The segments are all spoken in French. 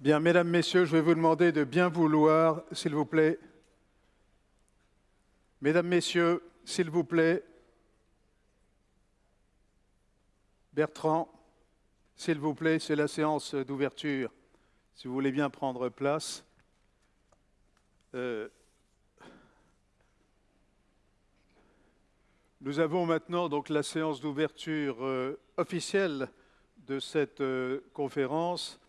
Bien, mesdames, messieurs, je vais vous demander de bien vouloir, s'il vous plaît. Mesdames, messieurs, s'il vous plaît. Bertrand, s'il vous plaît, c'est la séance d'ouverture. Si vous voulez bien prendre place. Euh, nous avons maintenant donc la séance d'ouverture euh, officielle de cette euh, conférence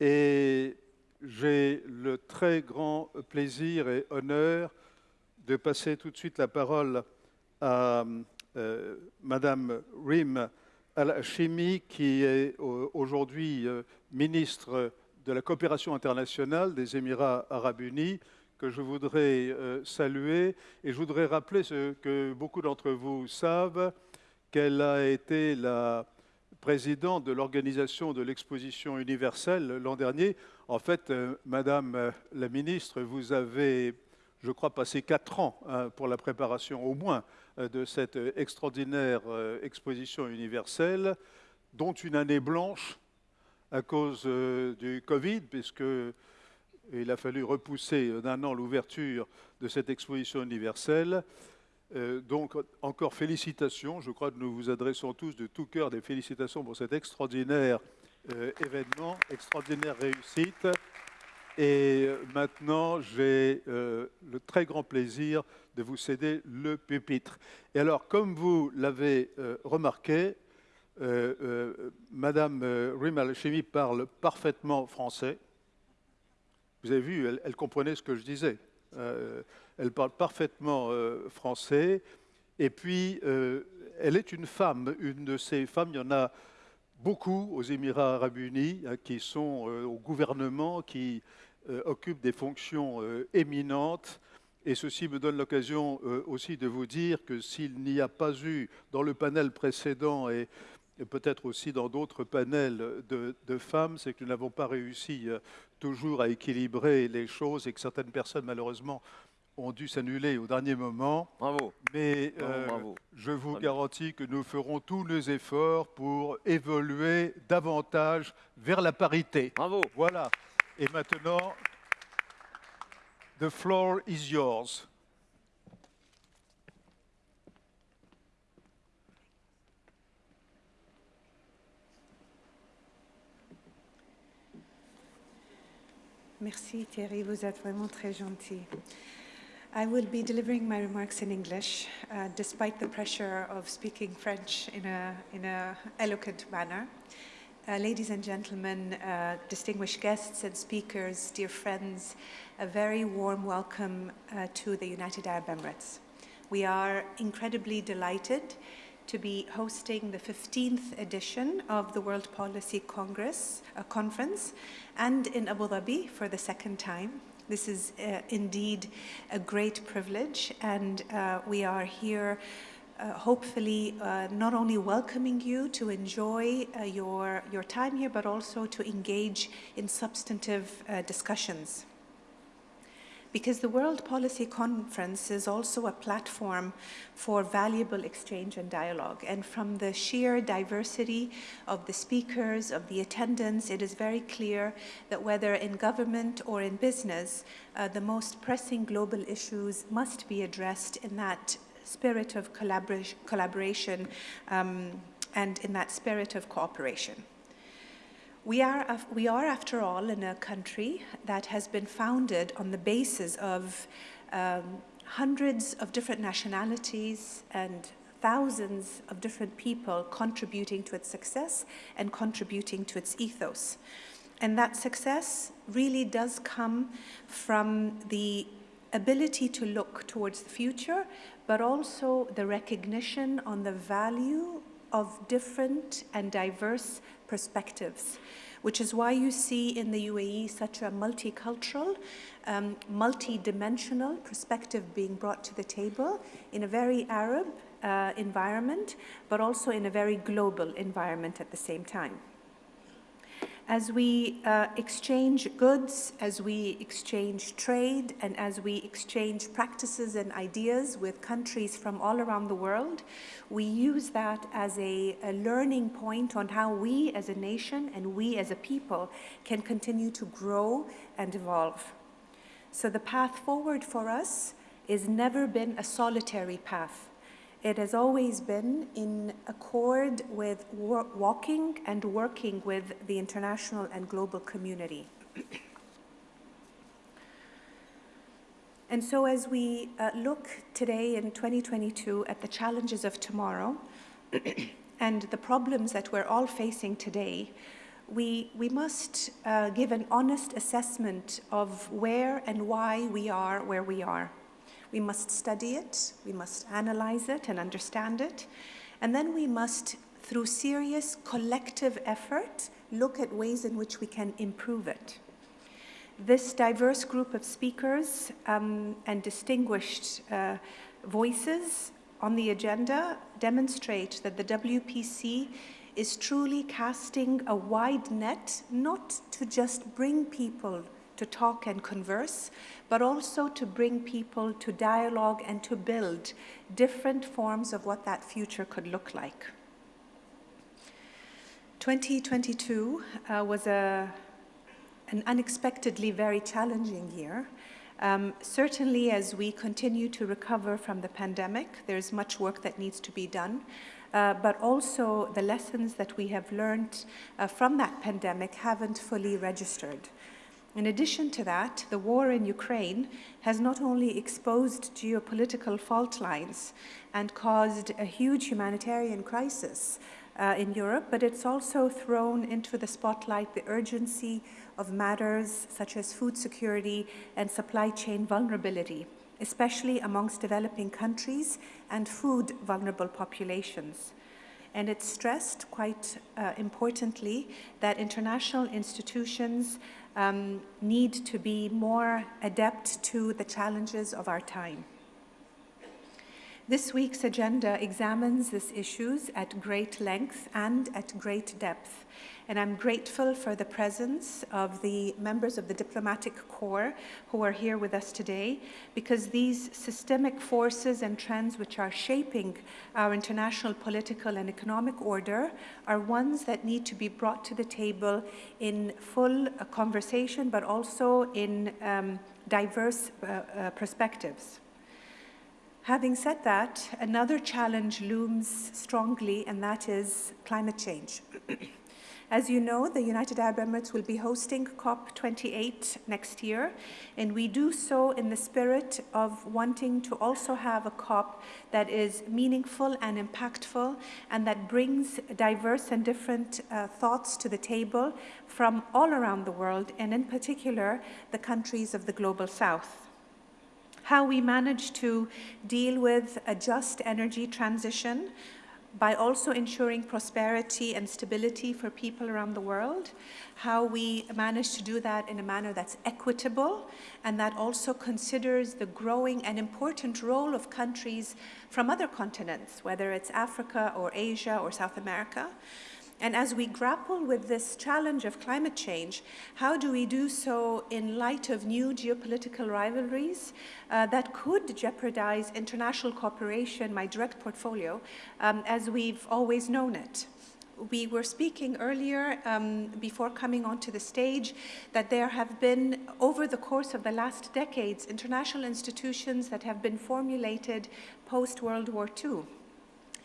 et j'ai le très grand plaisir et honneur de passer tout de suite la parole à euh, Madame Rim Al-Hashimi, qui est euh, aujourd'hui euh, ministre de la coopération internationale des Émirats arabes unis, que je voudrais saluer. Et je voudrais rappeler ce que beaucoup d'entre vous savent, qu'elle a été la président de l'organisation de l'exposition universelle l'an dernier. En fait, euh, Madame euh, la ministre, vous avez, je crois, passé quatre ans hein, pour la préparation au moins euh, de cette extraordinaire exposition universelle, dont une année blanche à cause du Covid, puisque il a fallu repousser d'un an l'ouverture de cette exposition universelle. Euh, donc, encore félicitations. Je crois que nous vous adressons tous de tout cœur des félicitations pour cet extraordinaire euh, événement, extraordinaire réussite. Et euh, maintenant, j'ai le très grand plaisir de vous céder le pupitre. Et alors, comme vous l'avez remarqué, Madame Chimi parle parfaitement français. Vous avez vu, elle comprenait ce que je disais elle parle parfaitement euh, français. Et puis, euh, elle est une femme, une de ces femmes, il y en a beaucoup aux Émirats arabes unis hein, qui sont euh, au gouvernement, qui occupent des fonctions éminentes. Et ceci me donne l'occasion aussi de vous dire que s'il n'y a pas eu dans le panel précédent et, peut-être aussi dans d'autres panels de, de femmes, c'est que nous n'avons pas réussi toujours à équilibrer les choses et que certaines personnes, malheureusement, ont dû s'annuler au dernier moment. Bravo. Mais euh, je vous garantis que nous ferons tous nos efforts pour évoluer davantage vers la parité. Bravo. Voilà. Et maintenant, the floor is yours. Merci Thierry, vous êtes vraiment très gentil. I will be delivering my remarks in English, uh, despite the pressure of speaking French in a, in a eloquent manner. Uh, ladies and gentlemen, uh, distinguished guests and speakers, dear friends, a very warm welcome uh, to the United Arab Emirates. We are incredibly delighted to be hosting the 15th edition of the World Policy Congress uh, Conference and in Abu Dhabi for the second time. This is uh, indeed a great privilege, and uh, we are here uh, hopefully uh, not only welcoming you to enjoy uh, your, your time here, but also to engage in substantive uh, discussions because the World Policy Conference is also a platform for valuable exchange and dialogue. And from the sheer diversity of the speakers, of the attendance, it is very clear that whether in government or in business, uh, the most pressing global issues must be addressed in that spirit of collaboration, collaboration um, and in that spirit of cooperation. We are, we are, after all, in a country that has been founded on the basis of um, hundreds of different nationalities and thousands of different people contributing to its success and contributing to its ethos. And that success really does come from the ability to look towards the future, but also the recognition on the value of different and diverse perspectives, which is why you see in the UAE such a multicultural, um, multi-dimensional perspective being brought to the table in a very Arab uh, environment, but also in a very global environment at the same time. As we uh, exchange goods, as we exchange trade, and as we exchange practices and ideas with countries from all around the world, we use that as a, a learning point on how we as a nation and we as a people can continue to grow and evolve. So the path forward for us has never been a solitary path. It has always been in accord with walking and working with the international and global community. and so as we uh, look today in 2022 at the challenges of tomorrow and the problems that we're all facing today, we, we must uh, give an honest assessment of where and why we are where we are. We must study it, we must analyze it and understand it, and then we must, through serious collective effort, look at ways in which we can improve it. This diverse group of speakers um, and distinguished uh, voices on the agenda demonstrate that the WPC is truly casting a wide net, not to just bring people to talk and converse, but also to bring people to dialogue and to build different forms of what that future could look like. 2022 uh, was a, an unexpectedly very challenging year. Um, certainly, as we continue to recover from the pandemic, there's much work that needs to be done. Uh, but also the lessons that we have learned uh, from that pandemic haven't fully registered. In addition to that, the war in Ukraine has not only exposed geopolitical fault lines and caused a huge humanitarian crisis uh, in Europe, but it's also thrown into the spotlight the urgency of matters such as food security and supply chain vulnerability, especially amongst developing countries and food vulnerable populations. And it stressed quite uh, importantly that international institutions um, need to be more adept to the challenges of our time. This week's agenda examines these issues at great length and at great depth, and I'm grateful for the presence of the members of the diplomatic corps who are here with us today, because these systemic forces and trends which are shaping our international political and economic order are ones that need to be brought to the table in full uh, conversation, but also in um, diverse uh, uh, perspectives. Having said that, another challenge looms strongly, and that is climate change. As you know, the United Arab Emirates will be hosting COP28 next year, and we do so in the spirit of wanting to also have a COP that is meaningful and impactful and that brings diverse and different uh, thoughts to the table from all around the world, and in particular, the countries of the Global South. How we manage to deal with a just energy transition, by also ensuring prosperity and stability for people around the world, how we manage to do that in a manner that's equitable and that also considers the growing and important role of countries from other continents, whether it's Africa or Asia or South America, and as we grapple with this challenge of climate change, how do we do so in light of new geopolitical rivalries uh, that could jeopardize international cooperation, my direct portfolio, um, as we've always known it? we were speaking earlier um, before coming onto the stage that there have been, over the course of the last decades, international institutions that have been formulated post-World War II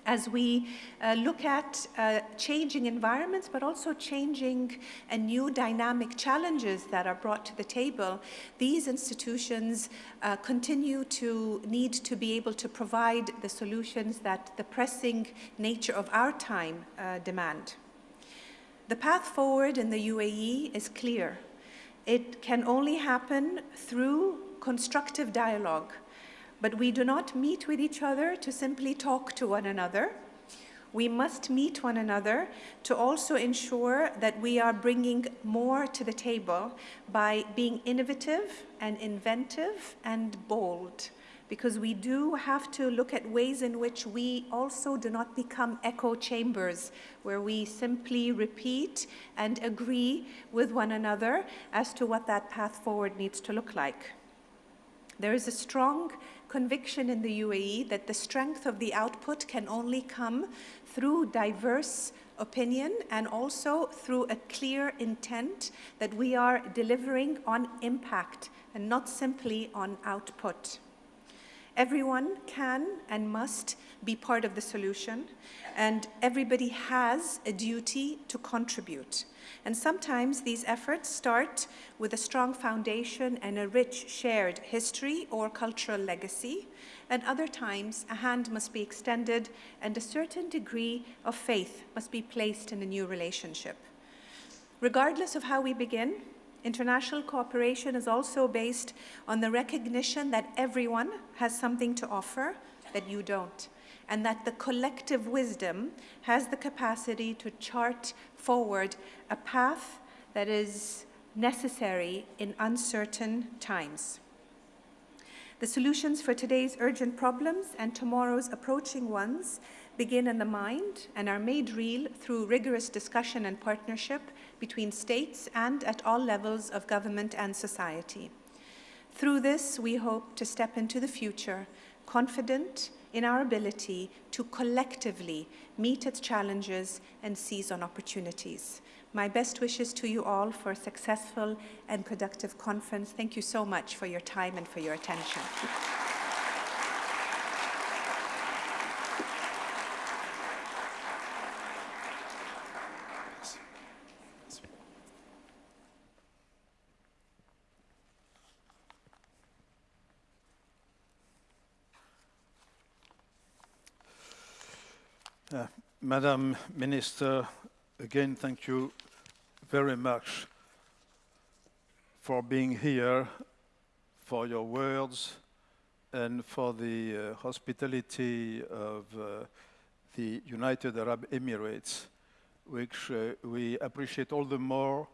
as we uh, look at uh, changing environments, but also changing and new dynamic challenges that are brought to the table, these institutions uh, continue to need to be able to provide the solutions that the pressing nature of our time uh, demand. The path forward in the UAE is clear. It can only happen through constructive dialogue but we do not meet with each other to simply talk to one another. We must meet one another to also ensure that we are bringing more to the table by being innovative and inventive and bold. because we do have to look at ways in which we also do not become echo chambers, where we simply repeat and agree with one another as to what that path forward needs to look like. There is a strong conviction in the UAE that the strength of the output can only come through diverse opinion and also through a clear intent that we are delivering on impact and not simply on output. Everyone can and must be part of the solution, and everybody has a duty to contribute. And sometimes these efforts start with a strong foundation and a rich shared history or cultural legacy, and other times a hand must be extended and a certain degree of faith must be placed in a new relationship. Regardless of how we begin, International cooperation is also based on the recognition that everyone has something to offer that you don't, and that the collective wisdom has the capacity to chart forward a path that is necessary in uncertain times. The solutions for today's urgent problems and tomorrow's approaching ones begin in the mind and are made real through rigorous discussion and partnership between states and at all levels of government and society. Through this, we hope to step into the future confident in our ability to collectively meet its challenges and seize on opportunities. My best wishes to you all for a successful and productive conference. Thank you so much for your time and for your attention. Uh, Madam Minister, again, thank you very much for being here, for your words, and for the uh, hospitality of uh, the United Arab Emirates, which uh, we appreciate all the more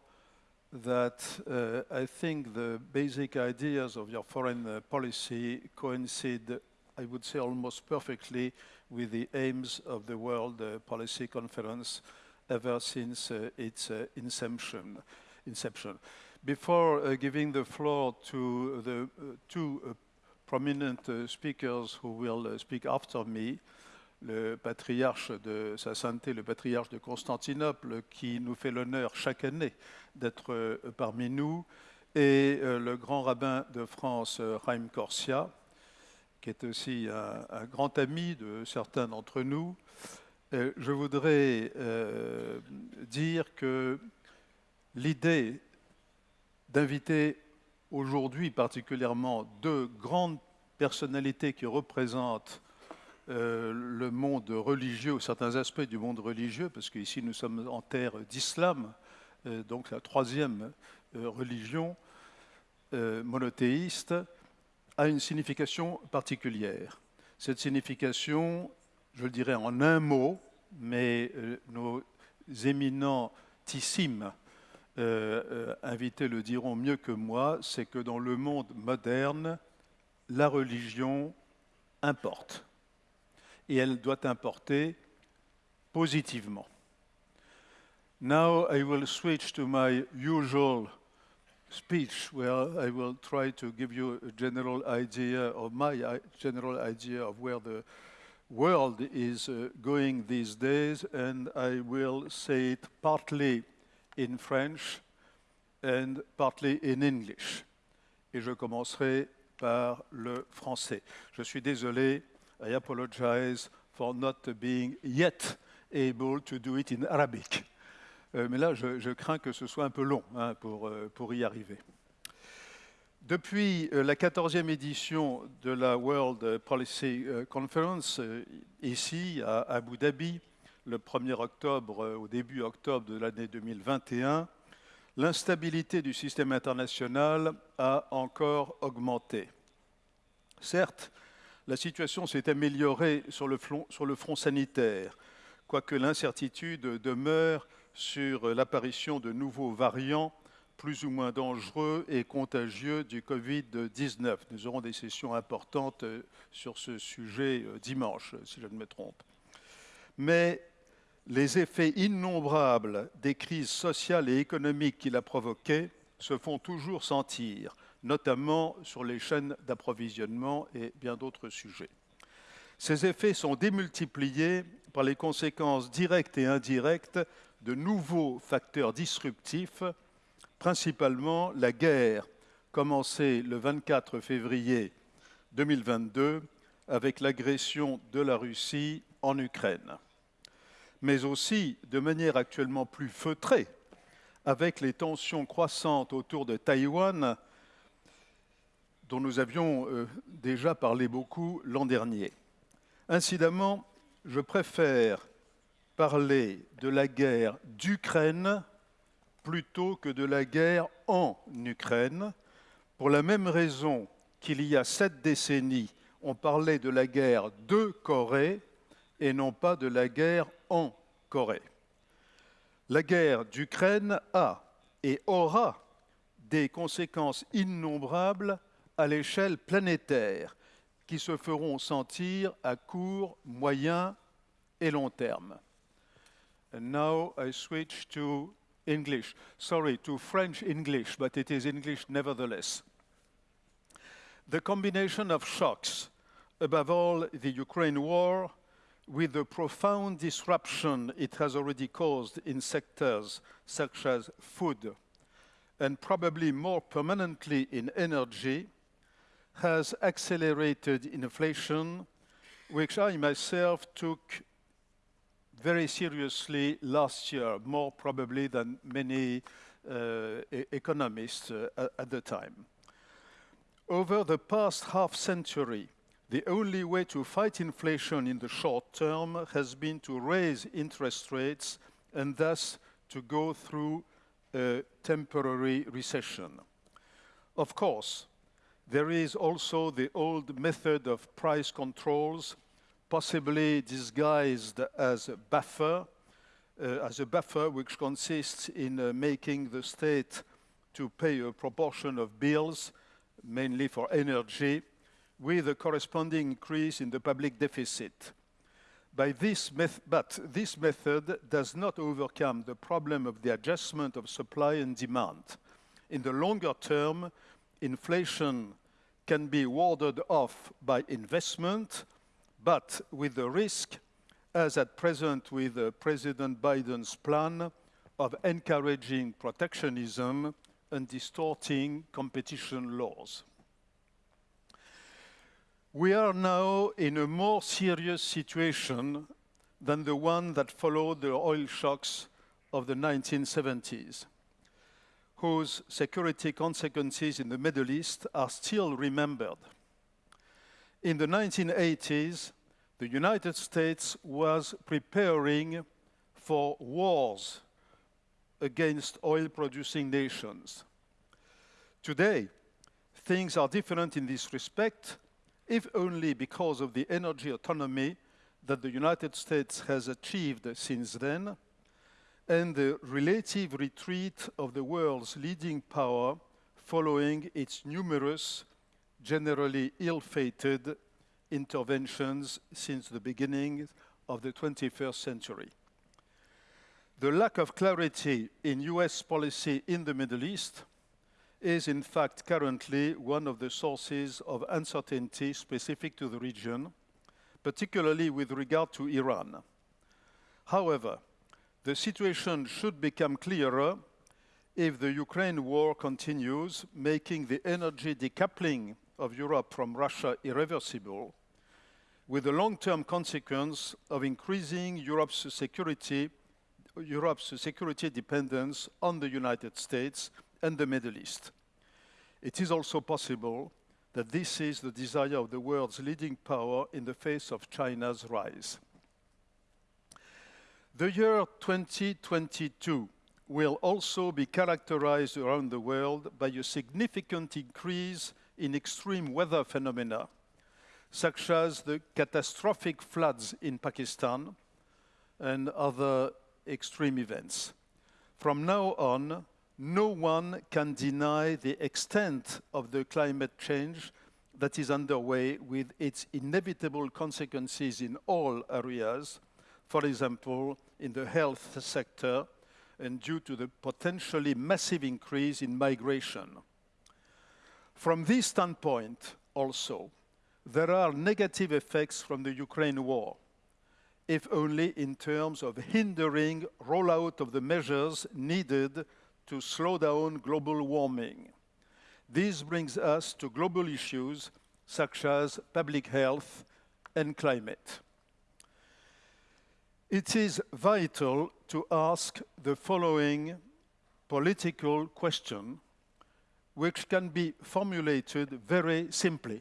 that uh, I think the basic ideas of your foreign uh, policy coincide, I would say, almost perfectly with the aims of the World uh, Policy Conference ever since uh, its uh, inception. Before giving the floor to the two prominent speakers who will speak after me, le patriarche de Sa Sainteté, le patriarche de Constantinople, qui nous fait l'honneur chaque année d'être parmi nous, et le grand rabbin de France, Raim Corsia, qui est aussi un, grand ami de certains d'entre nous, euh, je voudrais euh, dire que l'idée d'inviter aujourd'hui particulièrement deux grandes personnalités qui représentent euh, le monde religieux, certains aspects du monde religieux, parce qu'ici nous sommes en terre d'islam, donc la troisième religion monothéiste, a une signification particulière. Cette signification, je le dirais en un mot, mais euh, nos éminentissimes euh, euh, invités le diront mieux que moi, c'est que dans le monde moderne, la religion importe. Et elle doit importer positivement. Now I will switch to my usual speech where I will try to give you a general idea of my general idea of where the world is uh, going these days, and I will say it partly in French and partly in English. Et je commencerai par le français. Je suis désolé, I apologize for not being yet able to do it in Arabic. Euh, mais là, je, crains que ce soit un peu long hein, pour, euh, pour y arriver. Depuis euh, la 14e édition de la World Policy Conference, ici à Abu Dhabi, le 1er octobre, au début octobre de l'année 2021, l'instabilité du système international a encore augmenté. Certes, la situation s'est améliorée sur le, front, sur le front sanitaire, quoique l'incertitude demeure sur l'apparition de nouveaux variants plus ou moins dangereux et contagieux du Covid-19. Nous aurons des sessions importantes euh, sur ce sujet euh, dimanche, si je ne me trompe. Mais les effets innombrables des crises sociales et économiques qu'il a provoquées se font toujours sentir, notamment sur les chaînes d'approvisionnement et bien d'autres sujets. Ces effets sont démultipliés par les conséquences directes et indirectes de nouveaux facteurs disruptifs, principalement la guerre commencée le 24 février 2022 avec l'agression de la Russie en Ukraine, mais aussi de manière actuellement plus feutrée avec les tensions croissantes autour de Taïwan dont nous avions euh, déjà parlé beaucoup l'an dernier. Incidemment, je préfère parler de la guerre d'Ukraine plutôt que de la guerre en Ukraine, pour la même raison qu'il y a sept décennies, on parlait de la guerre de Corée et non pas de la guerre en Corée. La guerre d'Ukraine a et aura des conséquences innombrables à l'échelle planétaire qui se feront sentir à court, moyen et long terme. And now I switch to English. Sorry, to French English, but it is English nevertheless. The combination of shocks, above all the Ukraine war, with the profound disruption it has already caused in sectors such as food, and probably more permanently in energy, has accelerated inflation, which I myself took very seriously last year, more probably than many uh, e economists uh, at the time. Over the past half century, the only way to fight inflation in the short term has been to raise interest rates and thus to go through a temporary recession. Of course, there is also the old method of price controls, possibly disguised as a buffer, uh, as a buffer which consists in uh, making the state to pay a proportion of bills, mainly for energy, with a corresponding increase in the public deficit. By this but this method does not overcome the problem of the adjustment of supply and demand. In the longer term, inflation can be warded off by investment, but with the risk, as at present with uh, President Biden's plan, of encouraging protectionism and distorting competition laws. We are now in a more serious situation than the one that followed the oil shocks of the 1970s whose security consequences in the Middle East are still remembered. In the 1980s, the United States was preparing for wars against oil-producing nations. Today, things are different in this respect, if only because of the energy autonomy that the United States has achieved since then, and the relative retreat of the world's leading power following its numerous, generally ill-fated interventions since the beginning of the 21st century. The lack of clarity in US policy in the Middle East is in fact currently one of the sources of uncertainty specific to the region, particularly with regard to Iran. However, the situation should become clearer if the Ukraine war continues, making the energy decoupling of Europe from Russia irreversible, with the long-term consequence of increasing Europe's security, Europe's security dependence on the United States and the Middle East. It is also possible that this is the desire of the world's leading power in the face of China's rise. The year 2022 will also be characterized around the world by a significant increase in extreme weather phenomena, such as the catastrophic floods in Pakistan and other extreme events. From now on, no one can deny the extent of the climate change that is underway with its inevitable consequences in all areas, for example, in the health sector and due to the potentially massive increase in migration. From this standpoint, also, there are negative effects from the Ukraine war, if only in terms of hindering rollout of the measures needed to slow down global warming. This brings us to global issues such as public health and climate. It is vital to ask the following political question, which can be formulated very simply.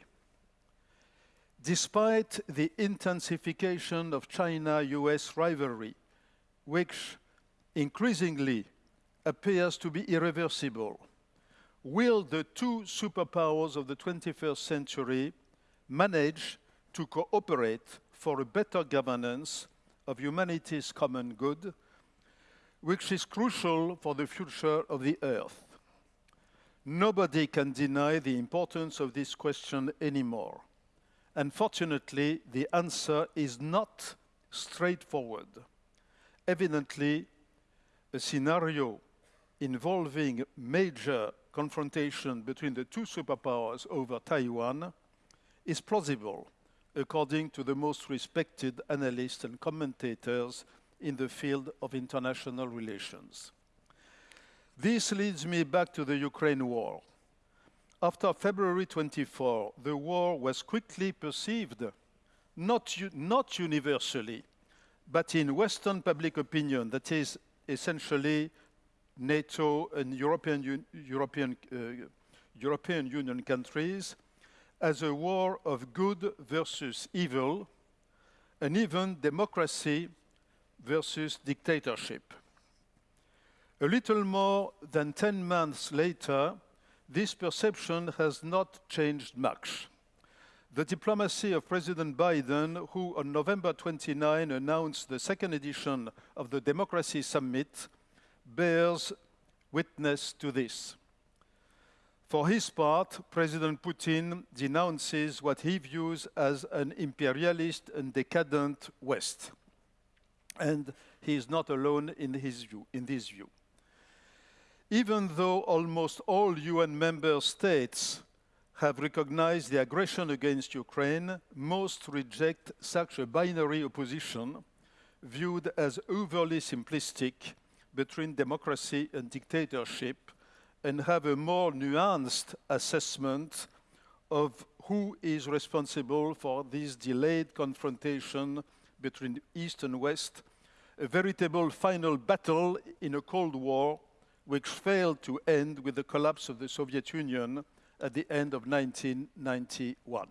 Despite the intensification of China-US rivalry, which increasingly appears to be irreversible, will the two superpowers of the 21st century manage to cooperate for a better governance of humanity's common good, which is crucial for the future of the Earth? Nobody can deny the importance of this question anymore. Unfortunately, the answer is not straightforward. Evidently, a scenario involving major confrontation between the two superpowers over Taiwan is plausible, according to the most respected analysts and commentators in the field of international relations. This leads me back to the Ukraine war. After February 24, the war was quickly perceived, not, not universally, but in Western public opinion, that is essentially NATO and European, European, uh, European Union countries, as a war of good versus evil, and even democracy versus dictatorship. A little more than 10 months later, this perception has not changed much. The diplomacy of President Biden, who on November 29 announced the second edition of the Democracy Summit, bears witness to this. For his part, President Putin denounces what he views as an imperialist and decadent West. And he is not alone in, his view, in this view. Even though almost all UN member states have recognized the aggression against Ukraine, most reject such a binary opposition viewed as overly simplistic between democracy and dictatorship and have a more nuanced assessment of who is responsible for this delayed confrontation between East and West, a veritable final battle in a Cold War which failed to end with the collapse of the Soviet Union at the end of 1991.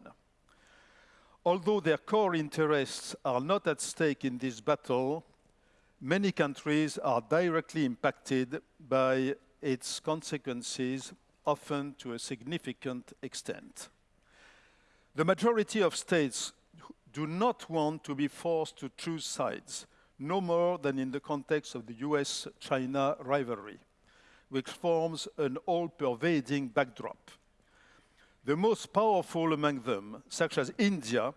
Although their core interests are not at stake in this battle, many countries are directly impacted by its consequences, often to a significant extent. The majority of states do not want to be forced to choose sides, no more than in the context of the US-China rivalry, which forms an all-pervading backdrop. The most powerful among them, such as India,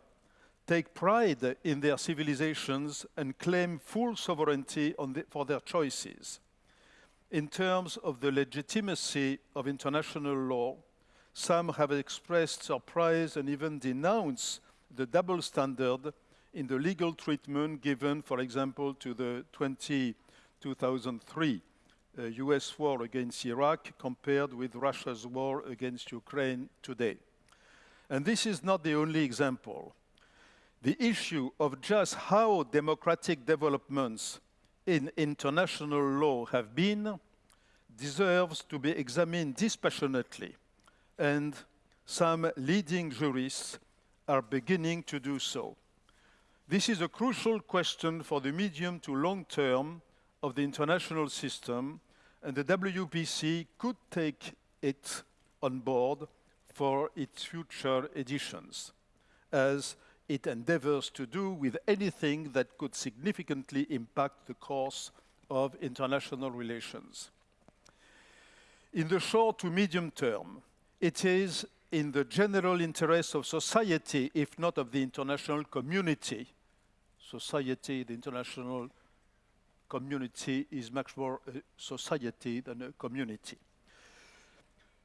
take pride in their civilizations and claim full sovereignty the, for their choices. In terms of the legitimacy of international law, some have expressed surprise and even denounced the double standard in the legal treatment given, for example, to the 20, 2003 uh, Uh, US war against Iraq compared with Russia's war against Ukraine today. And this is not the only example the issue of just how democratic developments in international law have been deserves to be examined dispassionately, and some leading jurists are beginning to do so. This is a crucial question for the medium to long term of the international system, and the WPC could take it on board for its future editions, as it endeavors to do with anything that could significantly impact the course of international relations. In the short to medium term, it is in the general interest of society, if not of the international community. Society, the international community is much more a society than a community.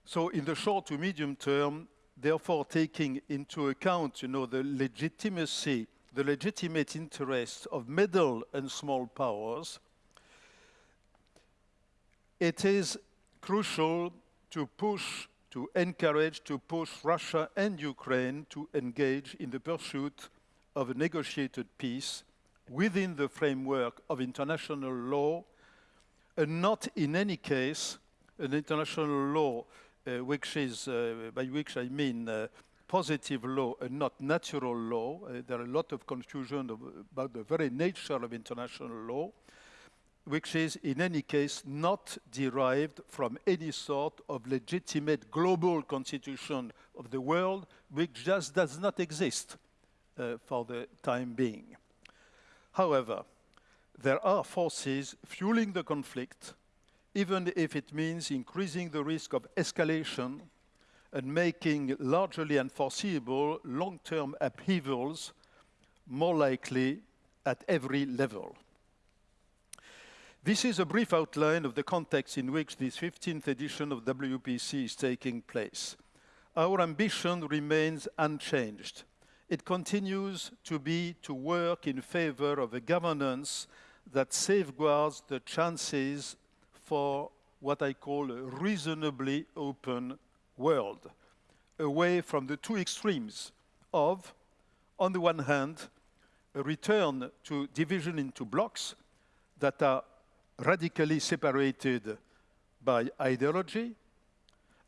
So in the short to medium term, therefore taking into account, you know, the legitimacy, the legitimate interest of middle and small powers, it is crucial to push, to encourage, to push Russia and Ukraine to engage in the pursuit of a negotiated peace within the framework of international law, and not in any case an international law uh, which is, uh, by which I mean uh, positive law and not natural law. Uh, there are a lot of confusion of, about the very nature of international law, which is in any case not derived from any sort of legitimate global constitution of the world, which just does not exist uh, for the time being. However, there are forces fueling the conflict, even if it means increasing the risk of escalation and making largely unforeseeable long-term upheavals more likely at every level. This is a brief outline of the context in which this 15th edition of WPC is taking place. Our ambition remains unchanged. It continues to be to work in favor of a governance that safeguards the chances for what I call a reasonably open world, away from the two extremes of, on the one hand, a return to division into blocks that are radically separated by ideology,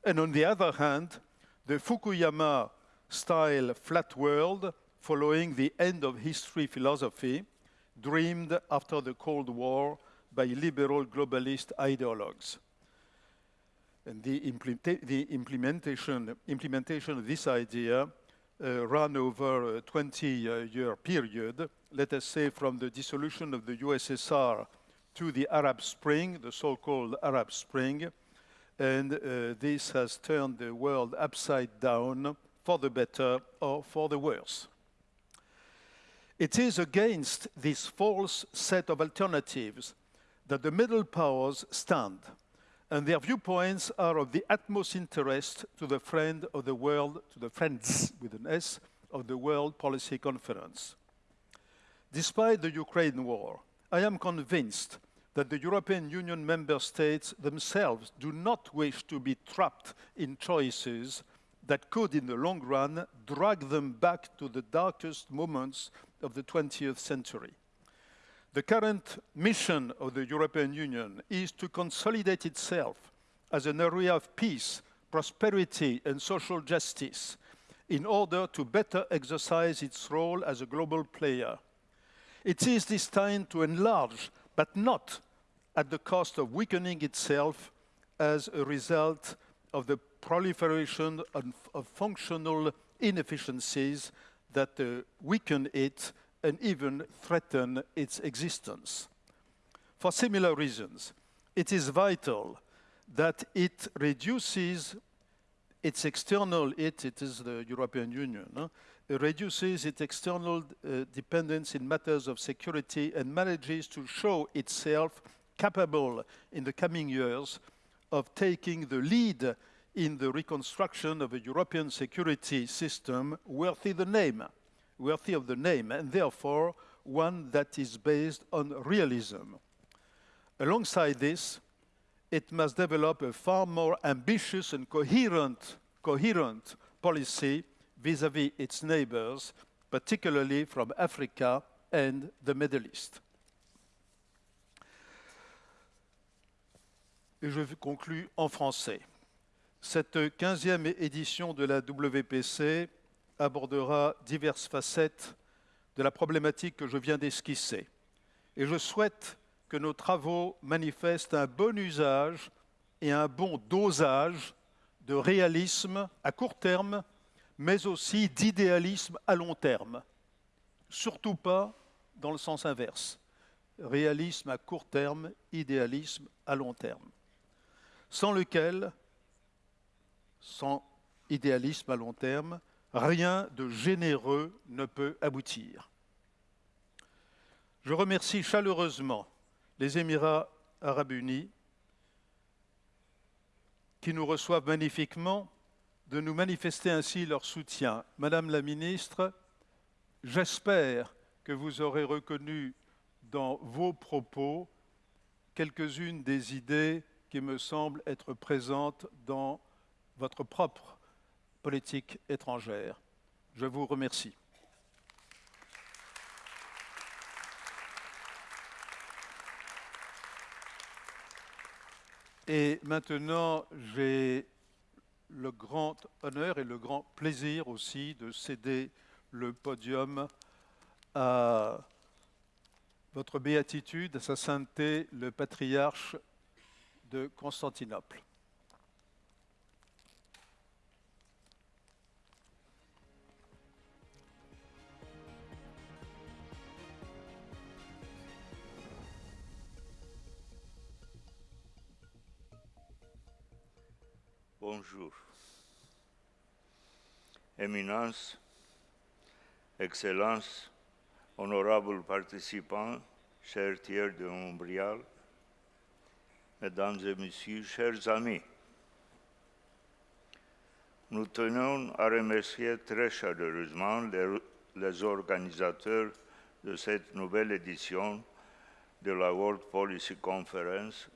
and on the other hand, the Fukuyama style flat world following the end of history philosophy dreamed after the Cold War by liberal globalist ideologues. And the, implementa the implementation, implementation of this idea uh, ran over a 20-year uh, period, let us say from the dissolution of the USSR to the Arab Spring, the so-called Arab Spring, and uh, this has turned the world upside down for the better or for the worse. It is against this false set of alternatives that the middle powers stand, and their viewpoints are of the utmost interest to the friend of the world, to the friends with an S, of the World Policy Conference. Despite the Ukraine war, I am convinced that the European Union member states themselves do not wish to be trapped in choices that could, in the long run, drag them back to the darkest moments of the 20th century. The current mission of the European Union is to consolidate itself as an area of peace, prosperity, and social justice in order to better exercise its role as a global player. It is time to enlarge, but not at the cost of weakening itself as a result of the proliferation of, of functional inefficiencies that uh, weaken it and even threaten its existence. For similar reasons, it is vital that it reduces its external, it, it is the European Union, huh? it reduces its external uh, dependence in matters of security and manages to show itself capable in the coming years of taking the lead in the reconstruction of a European security system worthy the name, worthy of the name, and therefore one that is based on realism. Alongside this, it must develop a far more ambitious and coherent, coherent policy vis-à-vis -vis its neighbors, particularly from Africa and the Middle East. Et je conclus en français. Cette 15e édition de la WPC abordera diverses facettes de la problématique que je viens d'esquisser. Et je souhaite que nos travaux manifestent un bon usage et un bon dosage de réalisme à court terme, mais aussi d'idéalisme à long terme. Surtout pas dans le sens inverse. Réalisme à court terme, idéalisme à long terme. Sans lequel, sans idéalisme à long terme, rien de généreux ne peut aboutir. Je remercie chaleureusement les Émirats arabes unis qui nous reçoivent magnifiquement de nous manifester ainsi leur soutien. Madame la ministre, j'espère que vous aurez reconnu dans vos propos quelques-unes des idées me semblent être présentes dans votre propre politique étrangère. Je vous remercie. Et maintenant, j'ai le grand honneur et le grand plaisir aussi de céder le podium à votre béatitude, à sa sainteté, le patriarche de Constantinople. Bonjour. Éminence, Excellence, honorables participants, chers tiers de Montréal, Mesdames et Messieurs, chers amis, nous tenons à remercier très chaleureusement les, organisateurs de cette nouvelle édition de la World Policy Conference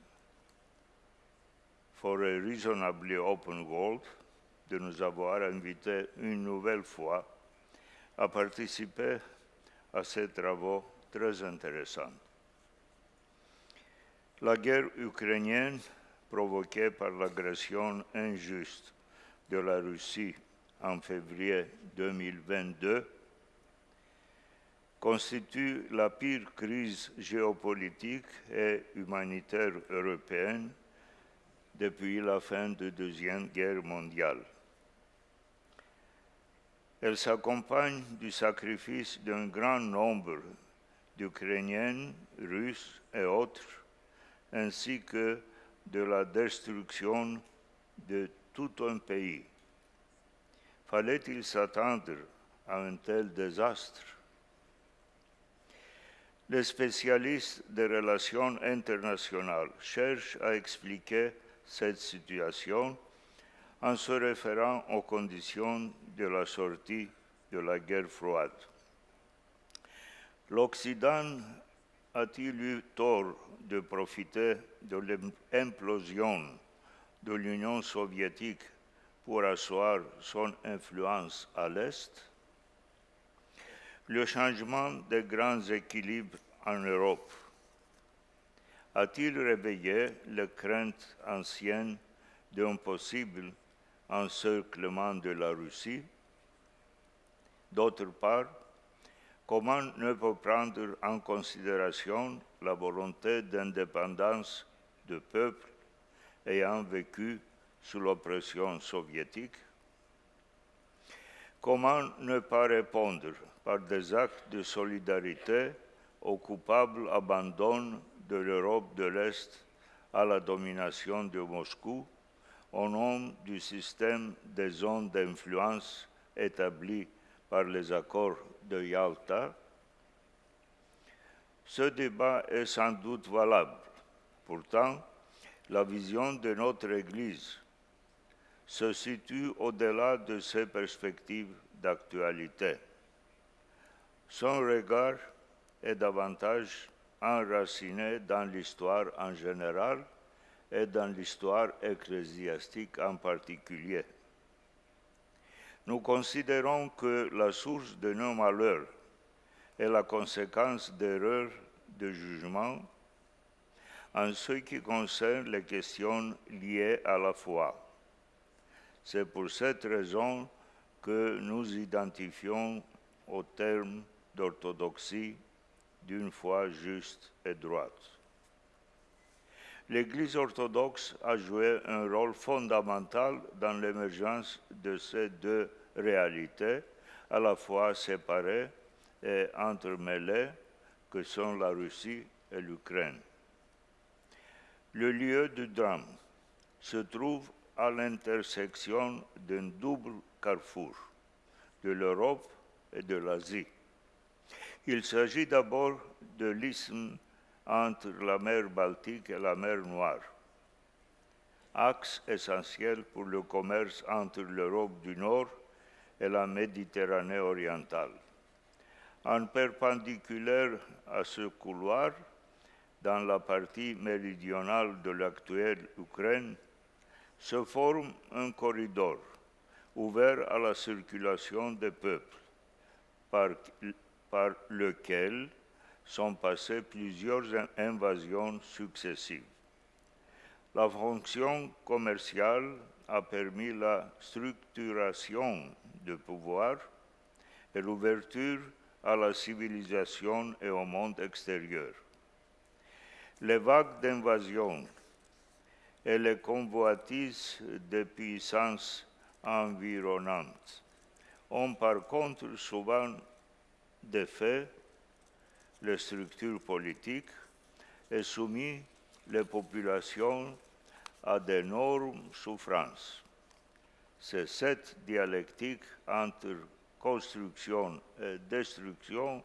for a Reasonably Open World de nous avoir invités une nouvelle fois à participer à ces travaux très intéressants. La guerre ukrainienne provoquée par l'agression injuste de la Russie en février 2022 constitue la pire crise géopolitique et humanitaire européenne depuis la fin de la Deuxième Guerre mondiale. Elle s'accompagne du sacrifice d'un grand nombre d'Ukrainiens, Russes et autres, ainsi que de la destruction de tout un pays. Fallait-il s'attendre à un tel désastre? Les spécialistes des relations internationales cherchent à expliquer cette situation en se référant aux conditions de la sortie de la guerre froide. L'Occident a-t-il eu tort de profiter de l'implosion de l'Union soviétique pour asseoir son influence à l'Est? Le changement des grands équilibres en Europe. A-t-il réveillé les craintes anciennes d'un possible encerclement de la Russie? D'autre part, comment ne pas prendre en considération la volonté d'indépendance de peuples ayant vécu sous l'oppression soviétique? Comment ne pas répondre par des actes de solidarité au coupable abandon de l'Europe de l'Est à la domination de Moscou au nom du système des zones d'influence établi par les accords de Yalta, ce débat est sans doute valable. Pourtant, la vision de notre Église se situe au-delà de ces perspectives d'actualité. Son regard est davantage enraciné dans l'histoire en général et dans l'histoire ecclésiastique en particulier. Nous considérons que la source de nos malheurs est la conséquence d'erreurs de jugement en ce qui concerne les questions liées à la foi. C'est pour cette raison que nous identifions au terme d'orthodoxie d'une foi juste et droite. L'Église orthodoxe a joué un rôle fondamental dans l'émergence de ces deux réalités, à la fois séparées et entremêlées, que sont la Russie et l'Ukraine. Le lieu du drame se trouve à l'intersection d'un double carrefour, de l'Europe et de l'Asie. Il s'agit d'abord de l'isthme entre la mer Baltique et la mer Noire, axe essentiel pour le commerce entre l'Europe du Nord et la Méditerranée orientale. En perpendiculaire à ce couloir, dans la partie méridionale de l'actuelle Ukraine, se forme un corridor ouvert à la circulation des peuples, par, lequel sont passées plusieurs invasions successives. La fonction commerciale a permis la structuration de pouvoir et l'ouverture à la civilisation et au monde extérieur. Les vagues d'invasion et les convoitises des puissances environnantes ont par contre souvent défait les structures politiques et soumis les populations à d'énormes souffrances. C'est cette dialectique entre construction et destruction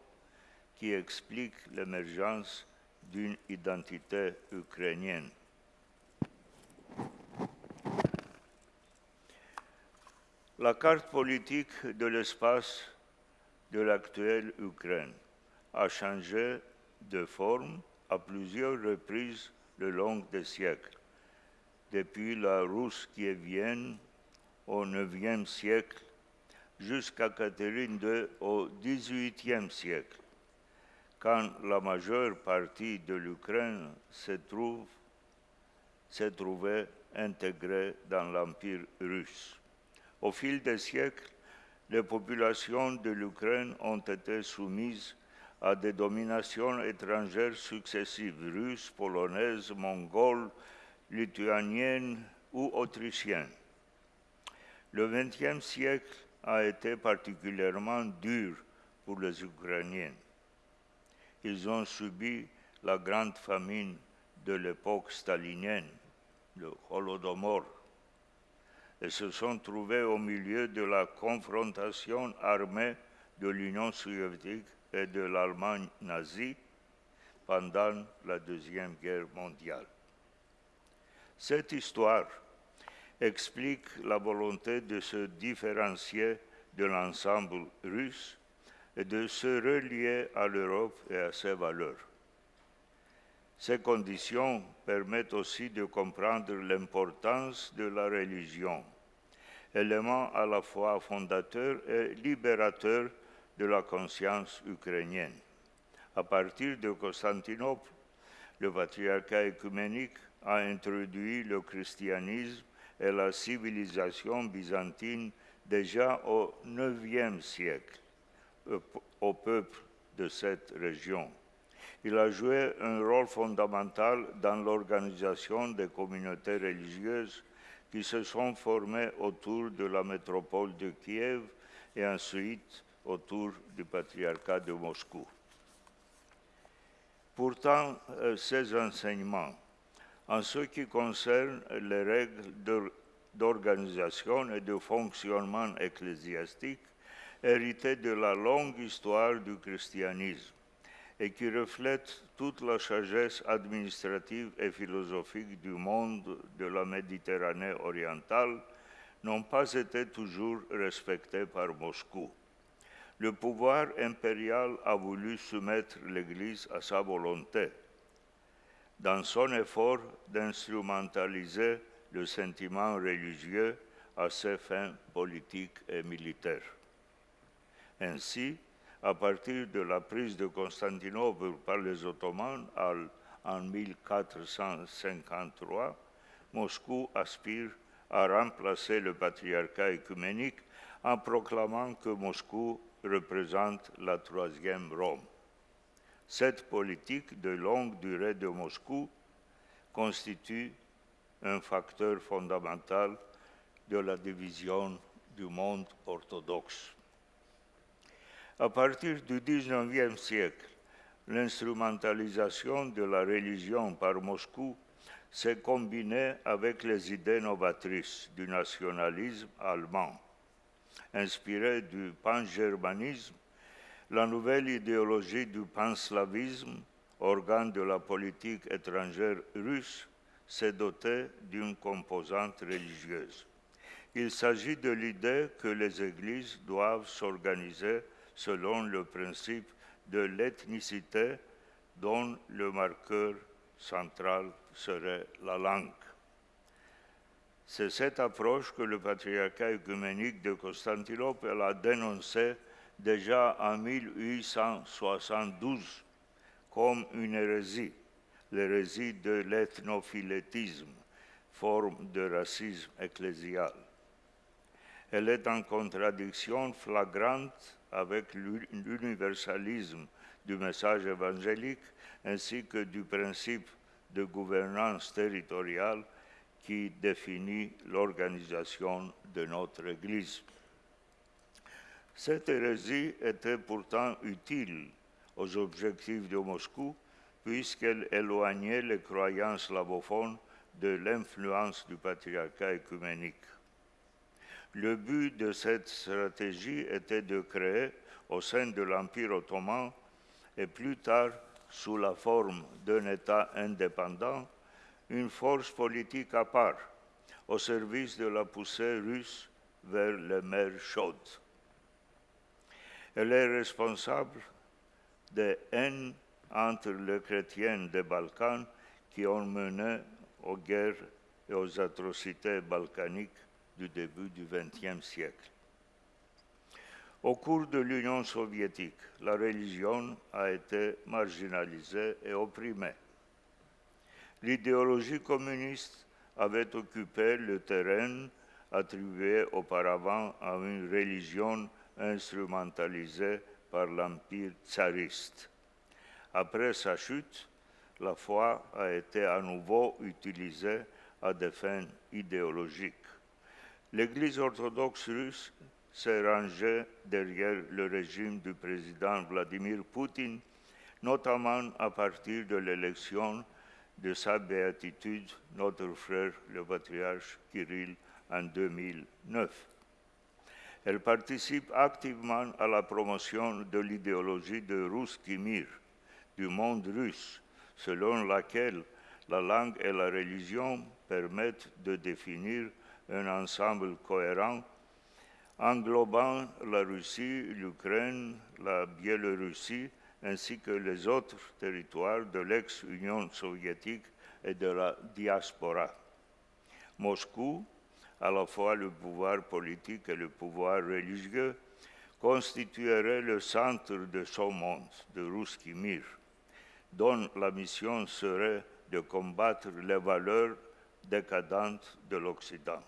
qui explique l'émergence d'une identité ukrainienne. La carte politique de l'espace de l'actuelle Ukraine a changé de forme à plusieurs reprises le long des siècles, depuis la Russe kievienne au IXe siècle jusqu'à Catherine II au XVIIIe siècle, quand la majeure partie de l'Ukraine se, trouve, se trouvait intégrée dans l'Empire russe. Au fil des siècles, les populations de l'Ukraine ont été soumises à des dominations étrangères successives, russes, polonaises, mongoles, lituaniennes ou autrichiennes. Le XXe siècle a été particulièrement dur pour les Ukrainiens. Ils ont subi la grande famine de l'époque stalinienne, le Holodomor, et se sont trouvés au milieu de la confrontation armée de l'Union soviétique et de l'Allemagne nazie pendant la Deuxième Guerre mondiale. Cette histoire explique la volonté de se différencier de l'ensemble russe et de se relier à l'Europe et à ses valeurs. Ces conditions permettent aussi de comprendre l'importance de la religion, élément à la fois fondateur et libérateur de la conscience ukrainienne. À partir de Constantinople, le patriarcat écuménique a introduit le christianisme et la civilisation byzantine déjà au IXe siècle au peuple de cette région. Il a joué un rôle fondamental dans l'organisation des communautés religieuses qui se sont formées autour de la métropole de Kiev et ensuite autour du patriarcat de Moscou. Pourtant, euh, ces enseignements en ce qui concerne les règles d'organisation et de fonctionnement ecclésiastique héritées de la longue histoire du christianisme et qui reflètent toute la sagesse administrative et philosophique du monde de la Méditerranée orientale, n'ont pas été toujours respectés par Moscou. Le pouvoir impérial a voulu soumettre l'Église à sa volonté dans son effort d'instrumentaliser le sentiment religieux à ses fins politiques et militaires. Ainsi, à partir de la prise de Constantinople par les Ottomans en 1453, Moscou aspire à remplacer le patriarcat écuménique en proclamant que Moscou représente la troisième Rome. Cette politique de longue durée de Moscou constitue un facteur fondamental de la division du monde orthodoxe. À partir du XIXe siècle, l'instrumentalisation de la religion par Moscou s'est combiné avec les idées novatrices du nationalisme allemand. Inspiré du pan-germanisme, la nouvelle idéologie du panslavisme, organe de la politique étrangère russe, s'est dotée d'une composante religieuse. Il s'agit de l'idée que les églises doivent s'organiser selon le principe de l'ethnicité dont le marqueur central serait la langue. C'est cette approche que le patriarcat œcuménique de Constantinople a dénoncée déjà en 1872 comme une hérésie, l'hérésie de l'ethnophilétisme, forme de racisme ecclésial. Elle est en contradiction flagrante avec l'universalisme du message évangélique ainsi que du principe de gouvernance territoriale qui définit l'organisation de notre Église. Cette hérésie était pourtant utile aux objectifs de Moscou puisqu'elle éloignait les croyances slavophones de l'influence du patriarcat écuménique. Le but de cette stratégie était de créer au sein de l'Empire ottoman et plus tard sous la forme d'un État indépendant, une force politique à part au service de la poussée russe vers les mers chaudes. Elle est responsable des haines entre les chrétiens des Balkans qui ont mené aux guerres et aux atrocités balkaniques du début du XXe siècle. Au cours de l'Union soviétique, la religion a été marginalisée et opprimée. L'idéologie communiste avait occupé le terrain attribué auparavant à une religion instrumentalisée par l'Empire tsariste. Après sa chute, la foi a été à nouveau utilisée à des fins idéologiques. L'Église orthodoxe russe s'est rangée derrière le régime du président Vladimir Poutine, notamment à partir de l'élection de sa béatitude, notre frère le patriarche Kirill, en 2009. Elle participe activement à la promotion de l'idéologie de Ruski Mir, du monde russe, selon laquelle la langue et la religion permettent de définir un ensemble cohérent englobant la Russie, l'Ukraine, la Biélorussie, ainsi que les autres territoires de l'ex-Union soviétique et de la diaspora. Moscou, à la fois le pouvoir politique et le pouvoir religieux, constituerait le centre de son monde, de Ruski Mir, dont la mission serait de combattre les valeurs décadentes de l'Occident.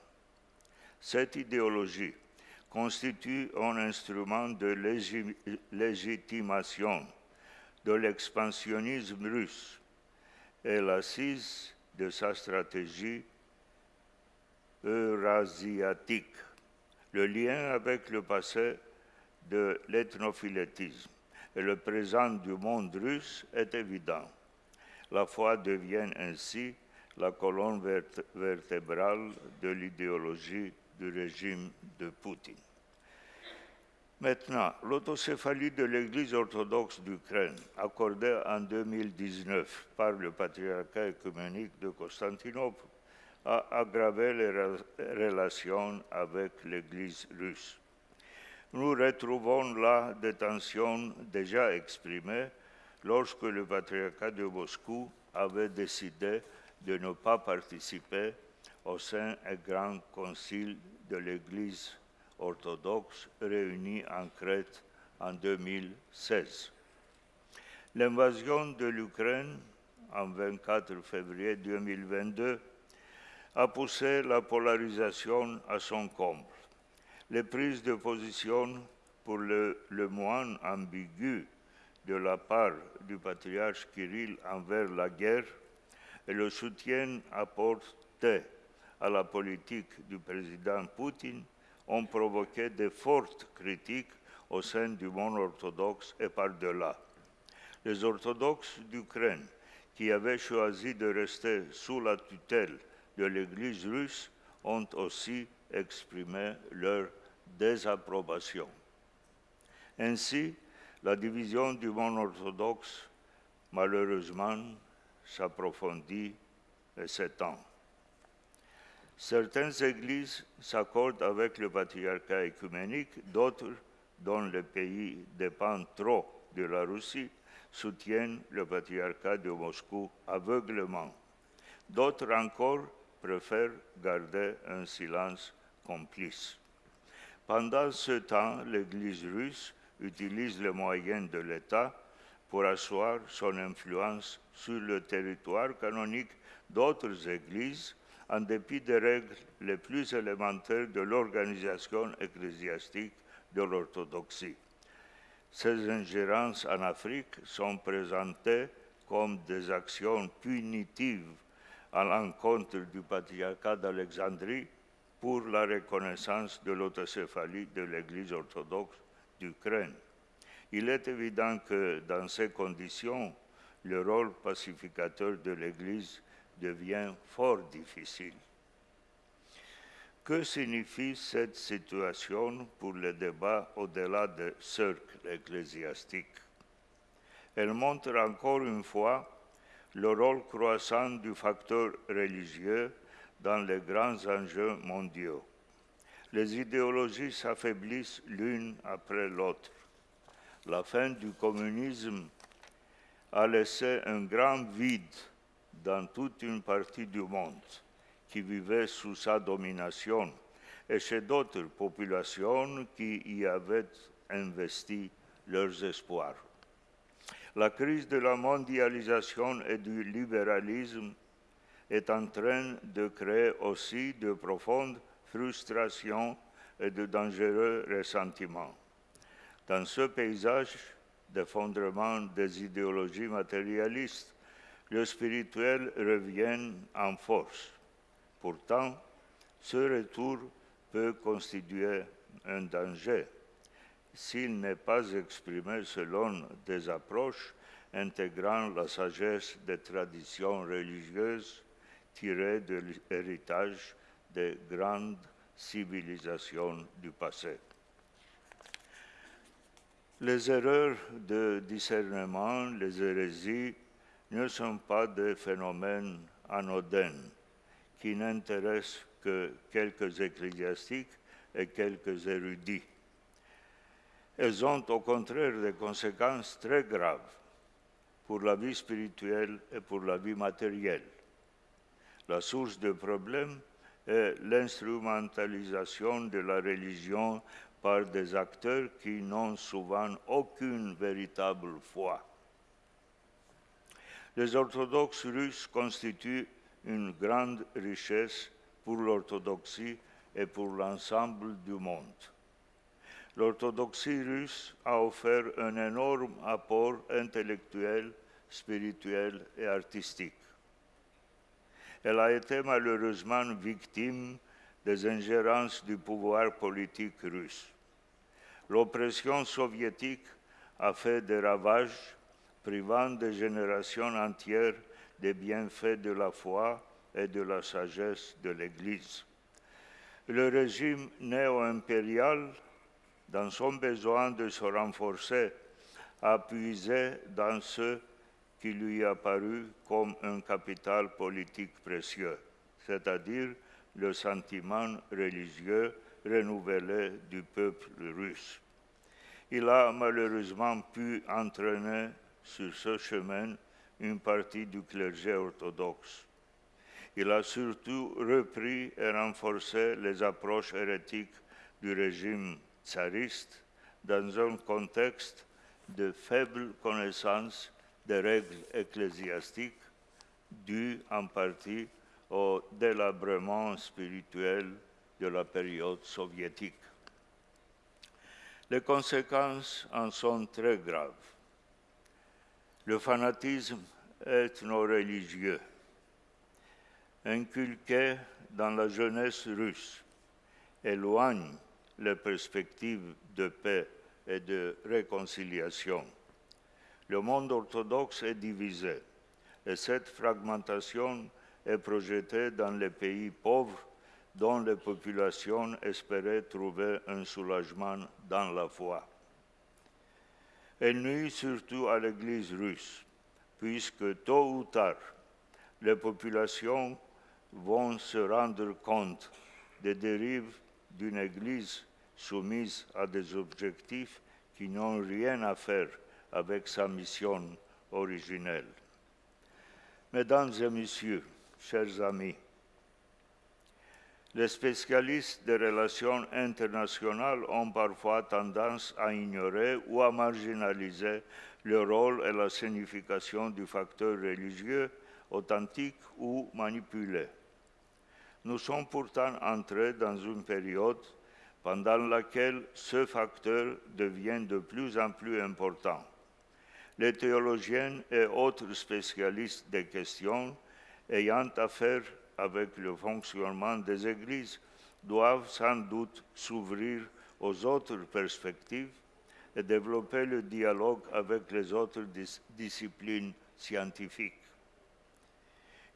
Cette idéologie constitue un instrument de légitimation de l'expansionnisme russe et l'assise de sa stratégie eurasiatique, le lien avec le passé de l'ethnophilétisme et le présent du monde russe est évident. La foi devient ainsi la colonne vertébrale de l'idéologie du régime de Poutine. Maintenant, l'autocéphalie de l'Église orthodoxe d'Ukraine, accordée en 2019 par le patriarcat écuménique de Constantinople, a aggravé les relations avec l'Église russe. Nous retrouvons là des tensions déjà exprimées lorsque le patriarcat de Moscou avait décidé de ne pas participer au sein du grand concile de l'Église orthodoxe réuni en Crète en 2016. L'invasion de l'Ukraine en 24 février 2022 a poussé la polarisation à son comble. Les prises de position pour le, le moine ambigu de la part du patriarche Kirill envers la guerre et le soutien apporté à la politique du président Poutine ont provoqué de fortes critiques au sein du monde orthodoxe et par-delà. Les orthodoxes d'Ukraine, qui avaient choisi de rester sous la tutelle de l'Église russe ont aussi exprimé leur désapprobation. Ainsi, la division du monde orthodoxe, malheureusement, s'approfondit et s'étend. Certaines églises s'accordent avec le patriarcat écuménique, d'autres, dont le pays dépend trop de la Russie, soutiennent le patriarcat de Moscou aveuglement. D'autres encore préfèrent garder un silence complice. Pendant ce temps, l'Église russe utilise les moyens de l'État pour asseoir son influence sur le territoire canonique d'autres églises en dépit des règles les plus élémentaires de l'organisation ecclésiastique de l'orthodoxie. Ces ingérences en Afrique sont présentées comme des actions punitives à l'encontre du patriarcat d'Alexandrie pour la reconnaissance de l'autocéphalie de l'Église orthodoxe d'Ukraine. Il est évident que dans ces conditions, le rôle pacificateur de l'Église devient fort difficile. Que signifie cette situation pour le débat au-delà des cercles ecclésiastiques Elle montre encore une fois le rôle croissant du facteur religieux dans les grands enjeux mondiaux. Les idéologies s'affaiblissent l'une après l'autre. La fin du communisme a laissé un grand vide dans toute une partie du monde qui vivait sous sa domination et chez d'autres populations qui y avaient investi leurs espoirs. La crise de la mondialisation et du libéralisme est en train de créer aussi de profondes frustrations et de dangereux ressentiments. Dans ce paysage d'effondrement des idéologies matérialistes, le spirituel revient en force. Pourtant, ce retour peut constituer un danger s'il n'est pas exprimé selon des approches intégrant la sagesse des traditions religieuses tirées de l'héritage des grandes civilisations du passé. Les erreurs de discernement, les hérésies, ne sont pas des phénomènes anodins qui n'intéressent que quelques ecclésiastiques et quelques érudits. Elles ont au contraire des conséquences très graves pour la vie spirituelle et pour la vie matérielle. La source de problème est l'instrumentalisation de la religion par des acteurs qui n'ont souvent aucune véritable foi. Les orthodoxes russes constituent une grande richesse pour l'orthodoxie et pour l'ensemble du monde. L'orthodoxie russe a offert un énorme apport intellectuel, spirituel et artistique. Elle a été malheureusement victime des ingérences du pouvoir politique russe. L'oppression soviétique a fait des ravages, privant des générations entières des bienfaits de la foi et de la sagesse de l'Église. Le régime néo-impérial, dans son besoin de se renforcer, a puisé dans ce qui lui a paru comme un capital politique précieux, c'est-à-dire le sentiment religieux renouvelé du peuple russe. Il a malheureusement pu entraîner sur ce chemin une partie du clergé orthodoxe. Il a surtout repris et renforcé les approches hérétiques du régime tsariste dans un contexte de faible connaissance des règles ecclésiastiques dues en partie au délabrement spirituel de la période soviétique. Les conséquences en sont très graves. Le fanatisme ethno-religieux, inculqué dans la jeunesse russe, éloigne les perspectives de paix et de réconciliation. Le monde orthodoxe est divisé Et cette fragmentation est projetée dans les pays pauvres dont les populations espéraient trouver un soulagement dans la foi. Elle nuit surtout à l'Église russe, puisque tôt ou tard, les populations vont se rendre compte des dérives d'une Église soumise à des objectifs qui n'ont rien à faire avec sa mission originelle. Mesdames et Messieurs, chers amis, les spécialistes des relations internationales ont parfois tendance à ignorer ou à marginaliser le rôle et la signification du facteur religieux authentique ou manipulé. Nous sommes pourtant entrés dans une période pendant laquelle ce facteur devient de plus en plus important. Les théologiens et autres spécialistes des questions ayant affaire avec le fonctionnement des églises doivent sans doute s'ouvrir aux autres perspectives et développer le dialogue avec les autres dis disciplines scientifiques.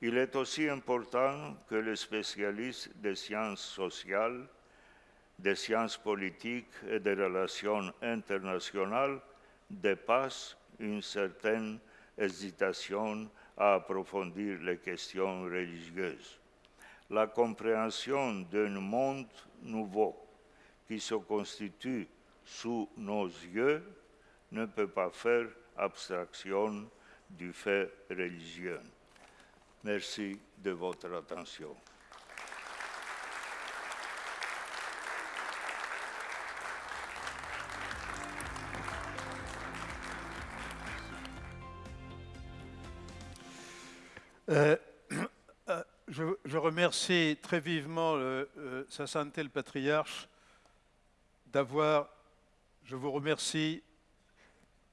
Il est aussi important que les spécialistes des sciences sociales, des sciences politiques et des relations internationales dépassent une certaine hésitation à approfondir les questions religieuses. La compréhension d'un monde nouveau qui se constitue sous nos yeux ne peut pas faire abstraction du fait religieux. Merci de votre attention. Euh, euh, je, remercie très vivement le, euh, Sa Sainteté le Patriarche d'avoir, je vous remercie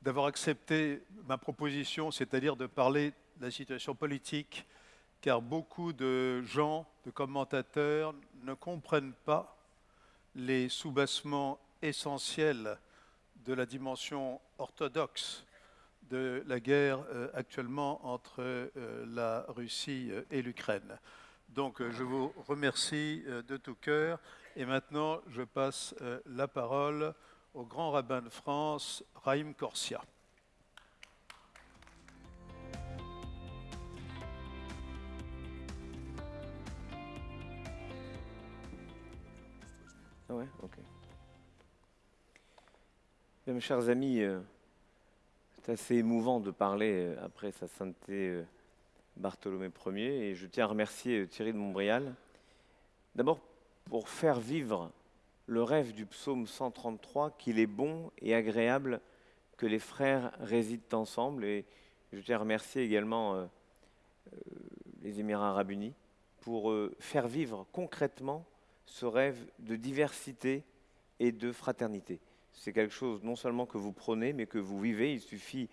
d'avoir accepté ma proposition, c'est-à-dire de parler de la situation politique car beaucoup de gens, de commentateurs, ne comprennent pas les soubassements essentiels de la dimension orthodoxe de la guerre euh, actuellement entre euh, la Russie euh, et l'Ukraine. Donc je vous remercie de tout cœur et maintenant je passe la parole au grand rabbin de France, Raïm Corsia. Ah ouais, ok. Mes chers amis, c'est assez émouvant de parler euh, après sa sainteté euh, Bartholomé Ier et je tiens à remercier Thierry de Montbrial. D'abord pour faire vivre le rêve du psaume 133 qu'il est bon et agréable que les frères résident ensemble et je tiens à remercier également les Émirats arabes unis pour faire vivre concrètement ce rêve de diversité et de fraternité. C'est quelque chose non seulement que vous prenez, mais que vous vivez. Il suffit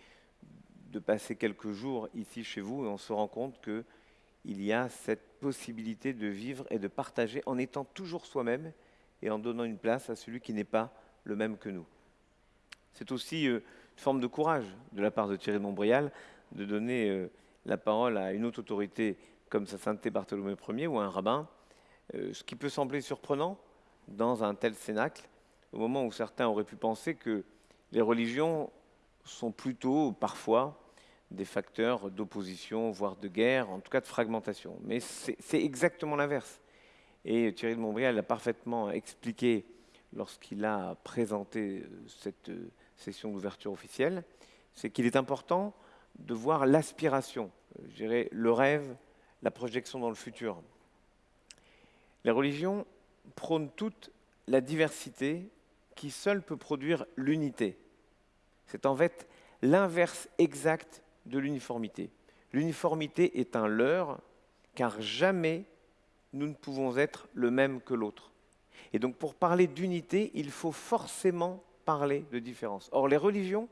de passer quelques jours ici chez vous et on se rend compte qu'il y a cette possibilité de vivre et de partager en étant toujours soi-même et en donnant une place à celui qui n'est pas le même que nous. C'est aussi euh, une forme de courage de la part de Thierry de Montbrial de donner euh, la parole à une autre autorité comme sa sainteté Bartholomé Ier ou un rabbin euh, ce qui peut sembler surprenant dans un tel cénacle, au moment où certains auraient pu penser que les religions sont plutôt parfois des facteurs d'opposition, voire de guerre, en tout cas de fragmentation. Mais c'est exactement l'inverse. Et Thierry de Montbrial l'a parfaitement expliqué lorsqu'il a présenté euh, cette euh, session d'ouverture officielle, c'est qu'il est important de voir l'aspiration, je dirais le rêve, la projection dans le futur. Les religions prônent toute la diversité qui seule peut produire l'unité. C'est en fait l'inverse exact de l'uniformité. L'uniformité est un leurre, car jamais nous ne pouvons être le même que l'autre. Et donc pour parler d'unité, il faut forcément parler de différence. Or, les religions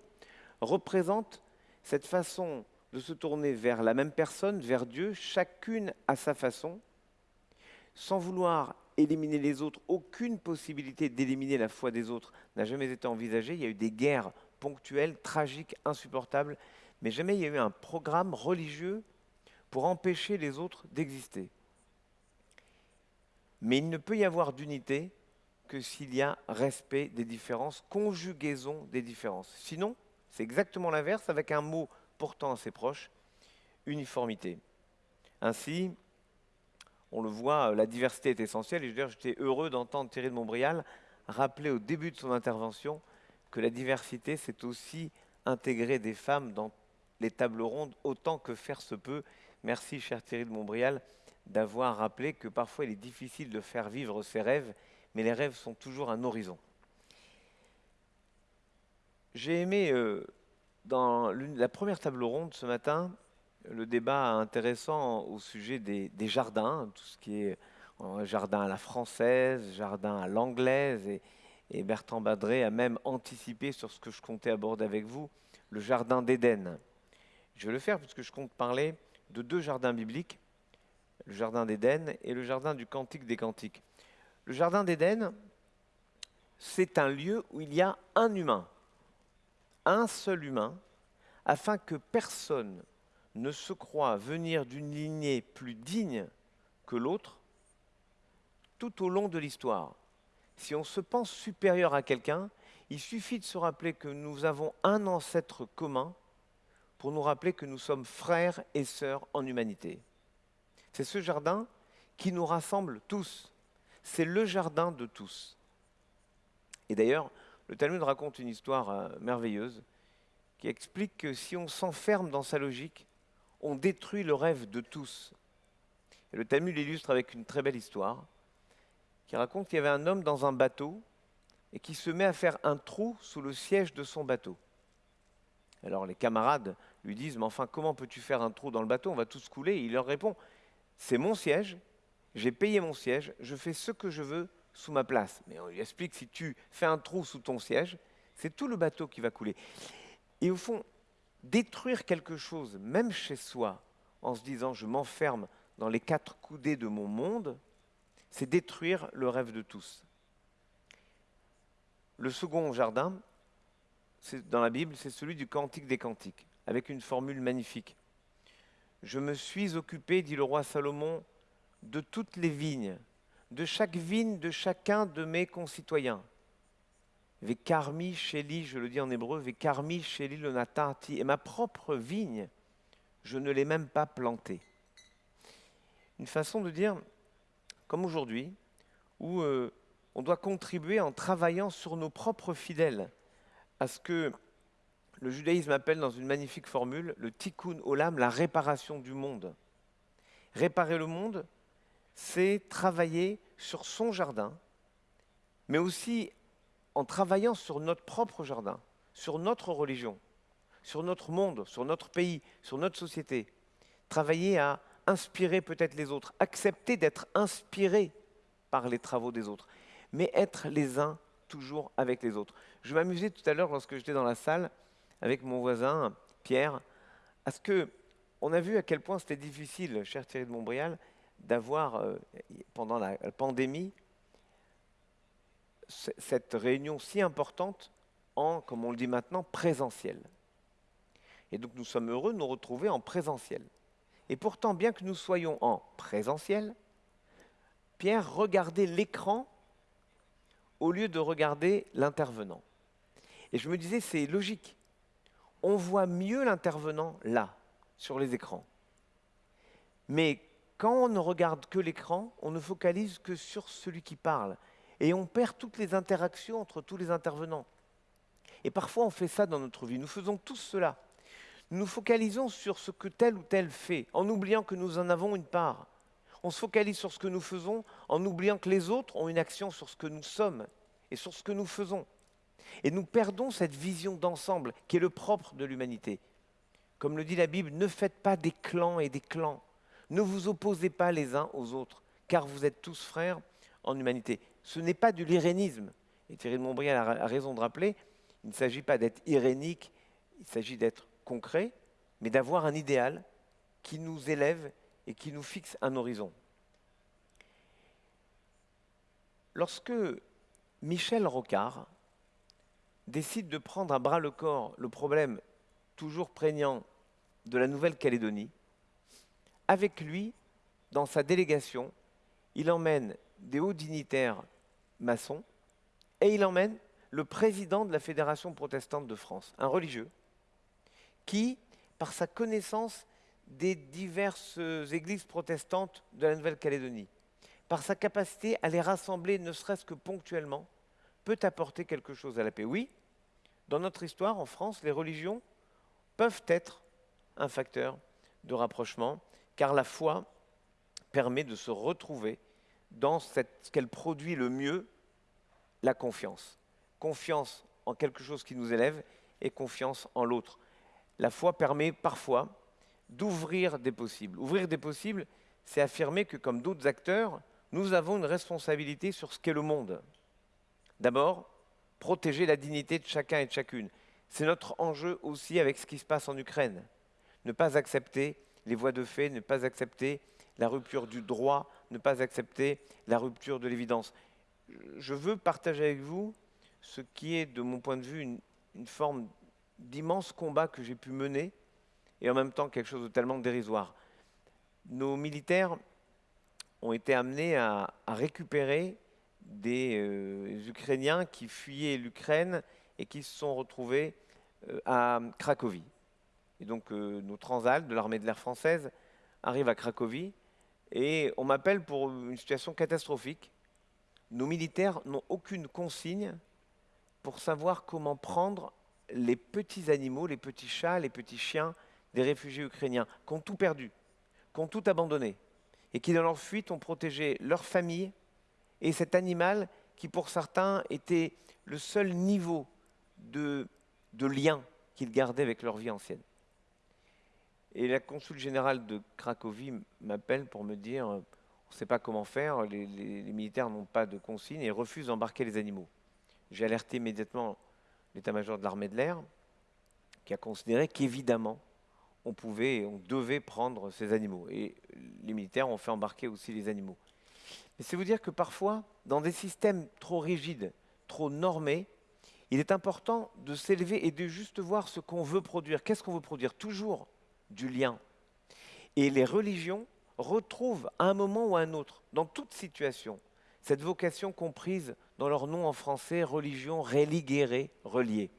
représentent cette façon de se tourner vers la même personne, vers Dieu, chacune à sa façon, sans vouloir éliminer les autres, aucune possibilité d'éliminer la foi des autres n'a jamais été envisagée. Il y a eu des guerres ponctuelles, tragiques, insupportables, mais jamais il y a eu un programme religieux pour empêcher les autres d'exister. Mais il ne peut y avoir d'unité que s'il y a respect des différences, conjugaison des différences. Sinon, c'est exactement l'inverse avec un mot pourtant assez proche, uniformité. Ainsi, on le voit, la diversité est essentielle et j'étais heureux d'entendre Thierry de Montbrial rappeler au début de son intervention que la diversité, c'est aussi intégrer des femmes dans les tables rondes autant que faire se peut. Merci, cher Thierry de Montbrial, d'avoir rappelé que parfois il est difficile de faire vivre ses rêves, mais les rêves sont toujours un horizon. J'ai aimé, euh, dans la première table ronde ce matin, le débat intéressant au sujet des, jardins, tout ce qui est euh, jardin à la française, jardin à l'anglaise, et, et Bertrand Badré a même anticipé sur ce que je comptais aborder avec vous, le jardin d'Éden. Je vais le faire puisque je compte parler de deux jardins bibliques, le jardin d'Éden et le jardin du Cantique des Cantiques. Le jardin d'Éden, c'est un lieu où il y a un humain, un seul humain, afin que personne ne se croit venir d'une lignée plus digne que l'autre tout au long de l'histoire. Si on se pense supérieur à quelqu'un, il suffit de se rappeler que nous avons un ancêtre commun pour nous rappeler que nous sommes frères et sœurs en humanité. C'est ce jardin qui nous rassemble tous. C'est le jardin de tous. Et d'ailleurs, le Talmud raconte une histoire euh, merveilleuse qui explique que si on s'enferme dans sa logique, on détruit le rêve de tous. Et le Talmud l'illustre avec une très belle histoire qui raconte qu'il y avait un homme dans un bateau et qui se met à faire un trou sous le siège de son bateau. Alors les camarades lui disent, mais enfin, comment peux-tu faire un trou dans le bateau? On va tous couler. Et il leur répond, c'est mon siège, j'ai payé mon siège, je fais ce que je veux sous ma place. Mais on lui explique, si tu fais un trou sous ton siège, c'est tout le bateau qui va couler. Et au fond, détruire quelque chose, même chez soi, en se disant, je m'enferme dans les quatre coudées de mon monde, c'est détruire le rêve de tous. Le second jardin, dans la Bible, c'est celui du Cantique des Cantiques, avec une formule magnifique. Je me suis occupé, dit le roi Salomon, de toutes les vignes, de chaque vigne de chacun de mes concitoyens. Vekarmi sheli, je le dis en hébreu, Vekarmi sheli le natati, et ma propre vigne, je ne l'ai même pas plantée. Une façon de dire, comme aujourd'hui, où euh, on doit contribuer en travaillant sur nos propres fidèles à ce que le judaïsme appelle dans une magnifique formule le tikkun olam, la réparation du monde. Réparer le monde, c'est travailler sur son jardin, mais aussi en travaillant sur notre propre jardin, sur notre religion, sur notre monde, sur notre pays, sur notre société. Travailler à inspirer peut-être les autres, accepter d'être inspiré par les travaux des autres, mais être les uns toujours avec les autres. Je m'amusais tout à l'heure lorsque j'étais dans la salle avec mon voisin Pierre, à ce que on a vu à quel point c'était difficile, cher Thierry de Montbrial, d'avoir euh, pendant la pandémie cette réunion si importante en, comme on le dit maintenant, présentiel. Et donc nous sommes heureux de nous retrouver en présentiel. Et pourtant, bien que nous soyons en présentiel, Pierre regardait l'écran au lieu de regarder l'intervenant. Et je me disais, c'est logique. On voit mieux l'intervenant là, sur les écrans. Mais quand on ne regarde que l'écran, on ne focalise que sur celui qui parle. Et on perd toutes les interactions entre tous les intervenants. Et parfois, on fait ça dans notre vie. Nous faisons tous cela nous focalisons sur ce que tel ou tel fait, en oubliant que nous en avons une part. On se focalise sur ce que nous faisons, en oubliant que les autres ont une action sur ce que nous sommes et sur ce que nous faisons. Et nous perdons cette vision d'ensemble qui est le propre de l'humanité. Comme le dit la Bible, ne faites pas des clans et des clans. Ne vous opposez pas les uns aux autres, car vous êtes tous frères en humanité. Ce n'est pas du l'irénisme. Et Thierry de Montbrial a raison de rappeler, il ne s'agit pas d'être irénique, il s'agit d'être concret, mais d'avoir un idéal qui nous élève et qui nous fixe un horizon. Lorsque Michel Rocard décide de prendre à bras le corps le problème toujours prégnant de la Nouvelle-Calédonie, avec lui, dans sa délégation, il emmène des hauts dignitaires maçons et il emmène le président de la Fédération protestante de France, un religieux, qui, par sa connaissance des diverses églises protestantes de la Nouvelle-Calédonie, par sa capacité à les rassembler, ne serait-ce que ponctuellement, peut apporter quelque chose à la paix. Oui, dans notre histoire, en France, les religions peuvent être un facteur de rapprochement, car la foi permet de se retrouver dans ce qu'elle produit le mieux, la confiance. Confiance en quelque chose qui nous élève et confiance en l'autre. La foi permet parfois d'ouvrir des possibles. Ouvrir des possibles, c'est affirmer que comme d'autres acteurs, nous avons une responsabilité sur ce qu'est le monde. D'abord, protéger la dignité de chacun et de chacune. C'est notre enjeu aussi avec ce qui se passe en Ukraine. Ne pas accepter les voies de fait, ne pas accepter la rupture du droit, ne pas accepter la rupture de l'évidence. Je veux partager avec vous ce qui est, de mon point de vue, une, forme d'immense combat que j'ai pu mener et en même temps quelque chose de tellement dérisoire. Nos militaires ont été amenés à, récupérer des euh, Ukrainiens qui fuyaient l'Ukraine et qui se sont retrouvés euh, à Cracovie. Et donc euh, nos Transal de l'armée de l'air française arrivent à Cracovie et on m'appelle pour une situation catastrophique. Nos militaires n'ont aucune consigne pour savoir comment prendre les petits animaux, les petits chats, les petits chiens des réfugiés ukrainiens qui ont tout perdu, qui ont tout abandonné et qui dans leur fuite ont protégé leur famille et cet animal qui pour certains était le seul niveau de, de lien qu'ils gardaient avec leur vie ancienne. Et la consul générale de Cracovie m'appelle pour me dire on ne sait pas comment faire, les, les, militaires n'ont pas de consigne et refusent d'embarquer les animaux. J'ai alerté immédiatement l'état-major de l'armée de l'air, qui a considéré qu'évidemment, on pouvait, on devait prendre ces animaux. Et les militaires ont fait embarquer aussi les animaux. Mais c'est vous dire que parfois, dans des systèmes trop rigides, trop normés, il est important de s'élever et de juste voir ce qu'on veut produire. Qu'est-ce qu'on veut produire? Toujours du lien. Et les religions retrouvent à un moment ou à un autre, dans toute situation, cette vocation comprise dans leur nom en français, religion, religere, relié.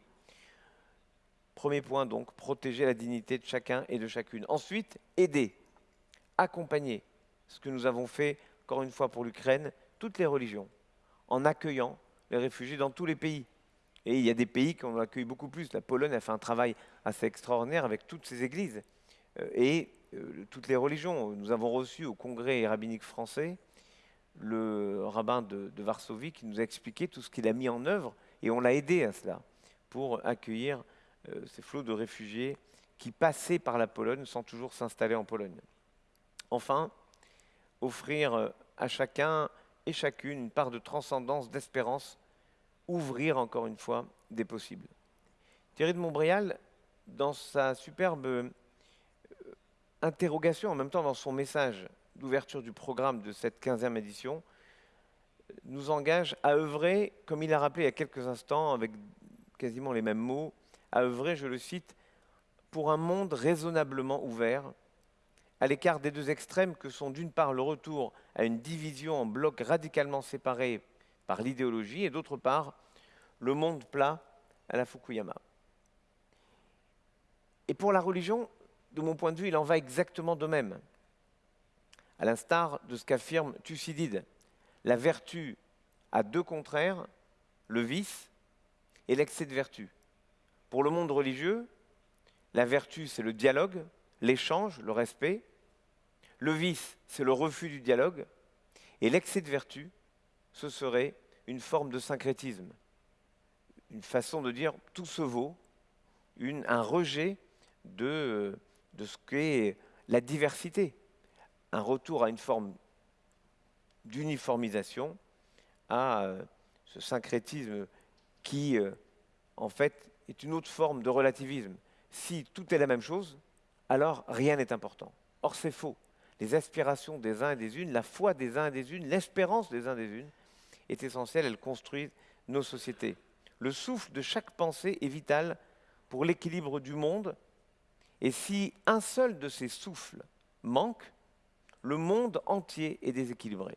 Premier point donc, protéger la dignité de chacun et de chacune. Ensuite, aider, accompagner, ce que nous avons fait, encore une fois pour l'Ukraine, toutes les religions, en accueillant les réfugiés dans tous les pays. Et il y a des pays qui en accueilli beaucoup plus. La Pologne a fait un travail assez extraordinaire avec toutes ses églises et euh, toutes les religions. Nous avons reçu au Congrès rabbinique français le rabbin de, Varsovie qui nous a expliqué tout ce qu'il a mis en œuvre et on l'a aidé à cela pour accueillir euh, ces flots de réfugiés qui passaient par la Pologne sans toujours s'installer en Pologne. Enfin, offrir euh, à chacun et chacune une part de transcendance, d'espérance, ouvrir encore une fois des possibles. Thierry de Montbrial, dans sa superbe euh, interrogation, en même temps dans son message d'ouverture du programme de cette 15e édition, nous engage à œuvrer, comme il a rappelé il y a quelques instants, avec quasiment les mêmes mots, à œuvrer, je le cite, pour un monde raisonnablement ouvert, à l'écart des deux extrêmes que sont d'une part le retour à une division en blocs radicalement séparés par l'idéologie et d'autre part le monde plat à la Fukuyama. Et pour la religion, de mon point de vue, il en va exactement de même. À l'instar de ce qu'affirme Thucydide, la vertu a deux contraires, le vice et l'excès de vertu. Pour le monde religieux, la vertu, c'est le dialogue, l'échange, le respect. Le vice, c'est le refus du dialogue. Et l'excès de vertu, ce serait une forme de syncrétisme, une façon de dire tout se vaut, un rejet de, de ce qu'est la diversité, un retour à une forme d'uniformisation, à euh, ce syncrétisme qui, euh, en fait, est une autre forme de relativisme. Si tout est la même chose, alors rien n'est important. Or, c'est faux. Les aspirations des uns et des unes, la foi des uns et des unes, l'espérance des uns et des unes est essentielle, elle construit nos sociétés. Le souffle de chaque pensée est vital pour l'équilibre du monde, et si un seul de ces souffles manque, le monde entier est déséquilibré.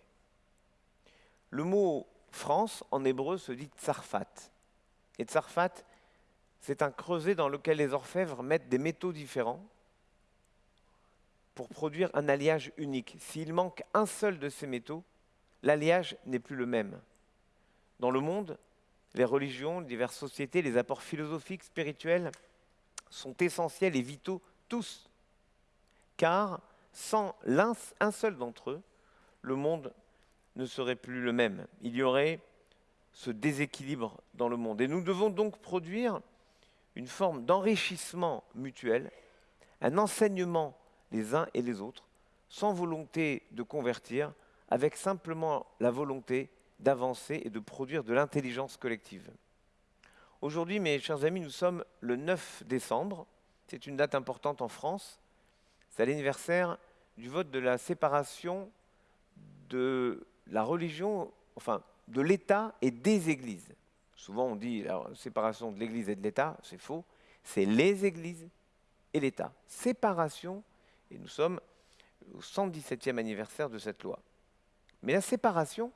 Le mot France en hébreu se dit tsarfat. Et tsarfat, c'est un creuset dans lequel les orfèvres mettent des métaux différents pour produire un alliage unique. S'il manque un seul de ces métaux, l'alliage n'est plus le même. Dans le monde, les religions, les diverses sociétés, les apports philosophiques, spirituels sont essentiels et vitaux tous, car sans un seul d'entre eux, le monde ne serait plus le même. Il y aurait ce déséquilibre dans le monde. Et nous devons donc produire une forme d'enrichissement mutuel, un enseignement les uns et les autres, sans volonté de convertir, avec simplement la volonté d'avancer et de produire de l'intelligence collective. Aujourd'hui, mes chers amis, nous sommes le 9 décembre. C'est une date importante en France. C'est l'anniversaire du vote de la séparation de la religion, enfin, de l'État et des églises. Souvent, on dit la séparation de l'Église et de l'État, c'est faux. C'est les églises et l'État. Séparation et nous sommes au 117e anniversaire de cette loi. Mais la séparation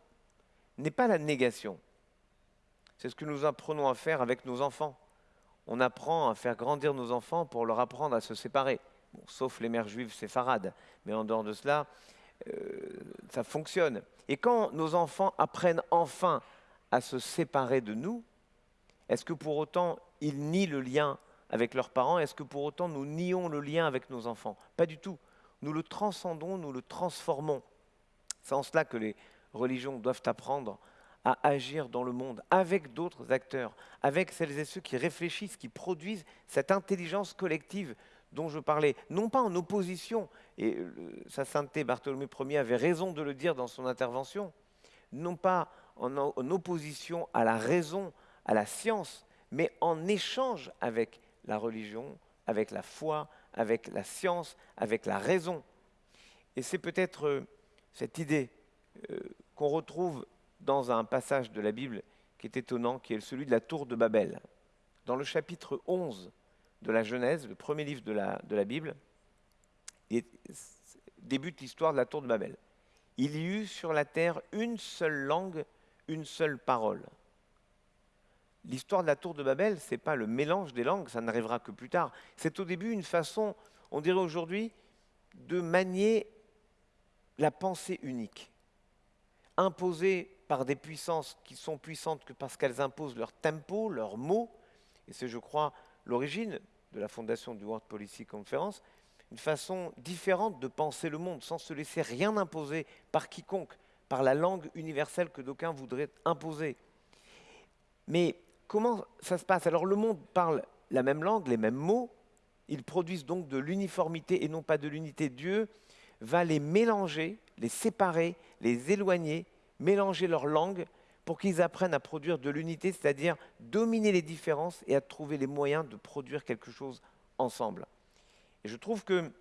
n'est pas la négation. C'est ce que nous apprenons à faire avec nos enfants. On apprend à faire grandir nos enfants pour leur apprendre à se séparer. sauf les mères juives séfarades. Mais en dehors de cela, euh, ça fonctionne. Et quand nos enfants apprennent enfin à se séparer de nous, est-ce que pour autant ils nient le lien avec leurs parents, est-ce que pour autant nous nions le lien avec nos enfants? Pas du tout. Nous le transcendons, nous le transformons. C'est en cela que les religions doivent apprendre à agir dans le monde avec d'autres acteurs, avec celles et ceux qui réfléchissent, qui produisent cette intelligence collective dont je parlais, non pas en opposition, et sa sainteté Bartholomé Ier avait raison de le dire dans son intervention, non pas en, en opposition à la raison, à la science, mais en échange avec la religion, avec la foi, avec la science, avec la raison. Et c'est peut-être euh, cette idée euh, qu'on retrouve dans un passage de la Bible qui est étonnant, qui est celui de la tour de Babel. Dans le chapitre 11 de la Genèse, le premier livre de la, de la Bible, il débute l'histoire de la tour de Babel. Il y eut sur la terre une seule langue, une seule parole l'histoire de la tour de Babel, ce n'est pas le mélange des langues, ça n'arrivera que plus tard. C'est au début une façon, on dirait aujourd'hui, de manier la pensée unique, imposée par des puissances qui sont puissantes que parce qu'elles imposent leur tempo, leurs mots, et c'est, je crois, l'origine de la fondation du World Policy Conference, une façon différente de penser le monde, sans se laisser rien imposer par quiconque, par la langue universelle que d'aucuns voudraient imposer. Mais comment ça se passe? Alors le monde parle la même langue, les mêmes mots, ils produisent donc de l'uniformité et non pas de l'unité. Dieu va les mélanger, les séparer, les éloigner, mélanger leurs langues pour qu'ils apprennent à produire de l'unité, c'est-à-dire dominer les différences et à trouver les moyens de produire quelque chose ensemble. Et je trouve que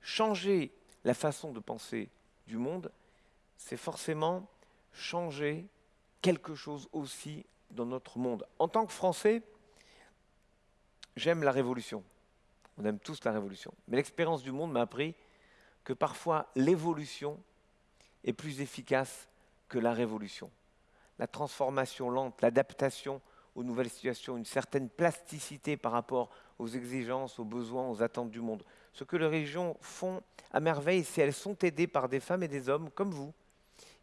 changer la façon de penser du monde, c'est forcément changer quelque chose aussi dans notre monde. En tant que Français, j'aime la révolution. On aime tous la révolution. Mais l'expérience du monde m'a appris que parfois l'évolution est plus efficace que la révolution. La transformation lente, l'adaptation aux nouvelles situations, une certaine plasticité par rapport aux exigences, aux besoins, aux attentes du monde. Ce que les régions font à merveille, c'est elles sont aidées par des femmes et des hommes comme vous,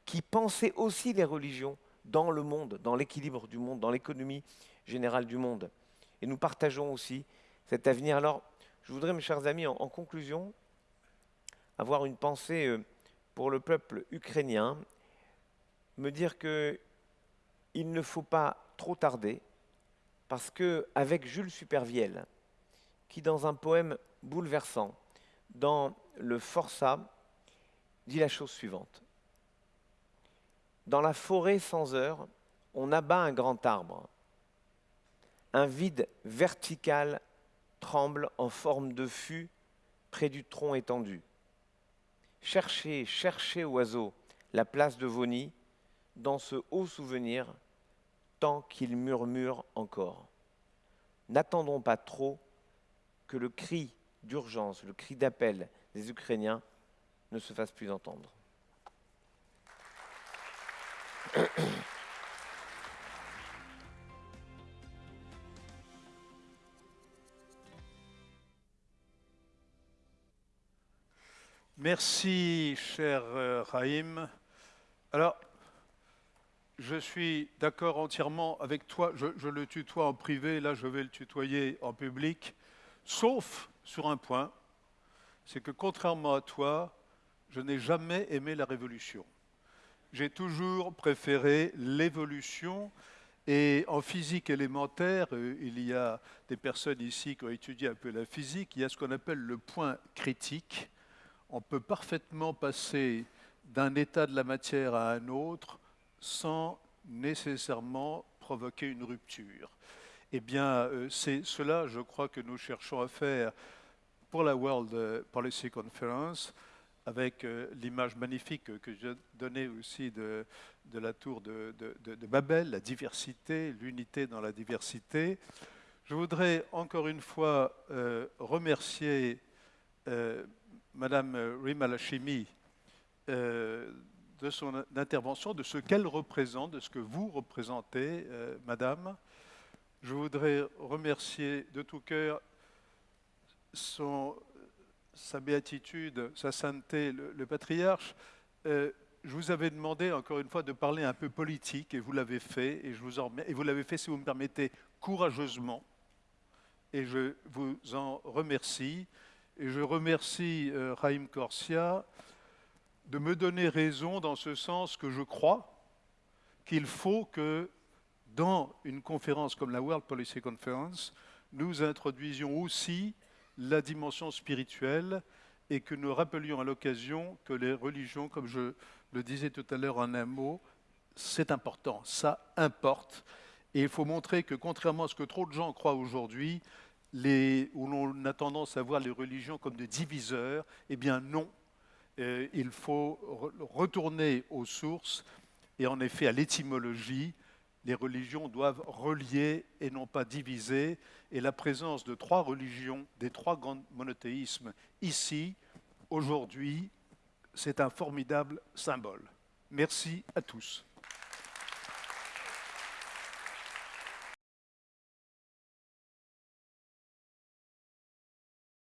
qui pensaient aussi les religions dans le monde, dans l'équilibre du monde, dans l'économie générale du monde. Et nous partageons aussi cet avenir. Alors, je voudrais, mes chers amis, en, conclusion, avoir une pensée euh, pour le peuple ukrainien, me dire qu'il ne faut pas trop tarder, parce qu'avec Jules Supervielle, qui dans un poème bouleversant, dans le Forçat, dit la chose suivante. Dans la forêt sans heure, on abat un grand arbre. Un vide vertical tremble en forme de fût près du tronc étendu. Cherchez, cherchez, oiseau, la place de vos nids, dans ce haut souvenir, tant qu'il murmure encore. N'attendons pas trop que le cri d'urgence, le cri d'appel des Ukrainiens ne se fasse plus entendre. Merci, cher euh, Raïm. Alors, je suis d'accord entièrement avec toi. Je, le tutoie en privé, là je vais le tutoyer en public, sauf sur un point, c'est que contrairement à toi, je n'ai jamais aimé la révolution. J'ai toujours préféré l'évolution. Et en physique élémentaire, euh, il y a des personnes ici qui ont étudié un peu la physique, il y a ce qu'on appelle le point critique. On peut parfaitement passer d'un état de la matière à un autre sans nécessairement provoquer une rupture. Eh bien, euh, c'est cela, je crois, que nous cherchons à faire pour la World Policy Conference, avec euh, l'image magnifique que je donnais aussi de, la tour de, Babel, la diversité, l'unité dans la diversité. Je voudrais encore une fois euh, remercier Madame Rima Lachimi de son intervention, de ce qu'elle représente, de ce que vous représentez, euh, Madame. Je voudrais remercier de tout cœur son, sa béatitude, sa sainteté, le, patriarche. Euh, je vous avais demandé encore une fois de parler un peu politique et vous l'avez fait et je vous en, et vous l'avez fait si vous me permettez courageusement et je vous en remercie et je remercie euh, Raïm Corsia de me donner raison dans ce sens que je crois qu'il faut que dans une conférence comme la World Policy Conference, nous introduisions aussi la dimension spirituelle et que nous rappelions à l'occasion que les religions, comme je le disais tout à l'heure en un mot, c'est important, ça importe. Et il faut montrer que contrairement à ce que trop de gens croient aujourd'hui, où l'on a tendance à voir les religions comme des diviseurs, eh bien non, il faut re retourner aux sources et en effet à l'étymologie. Les religions doivent relier et non pas diviser. Et la présence de trois religions, des trois grands monothéismes ici, aujourd'hui, c'est un formidable symbole. Merci à tous.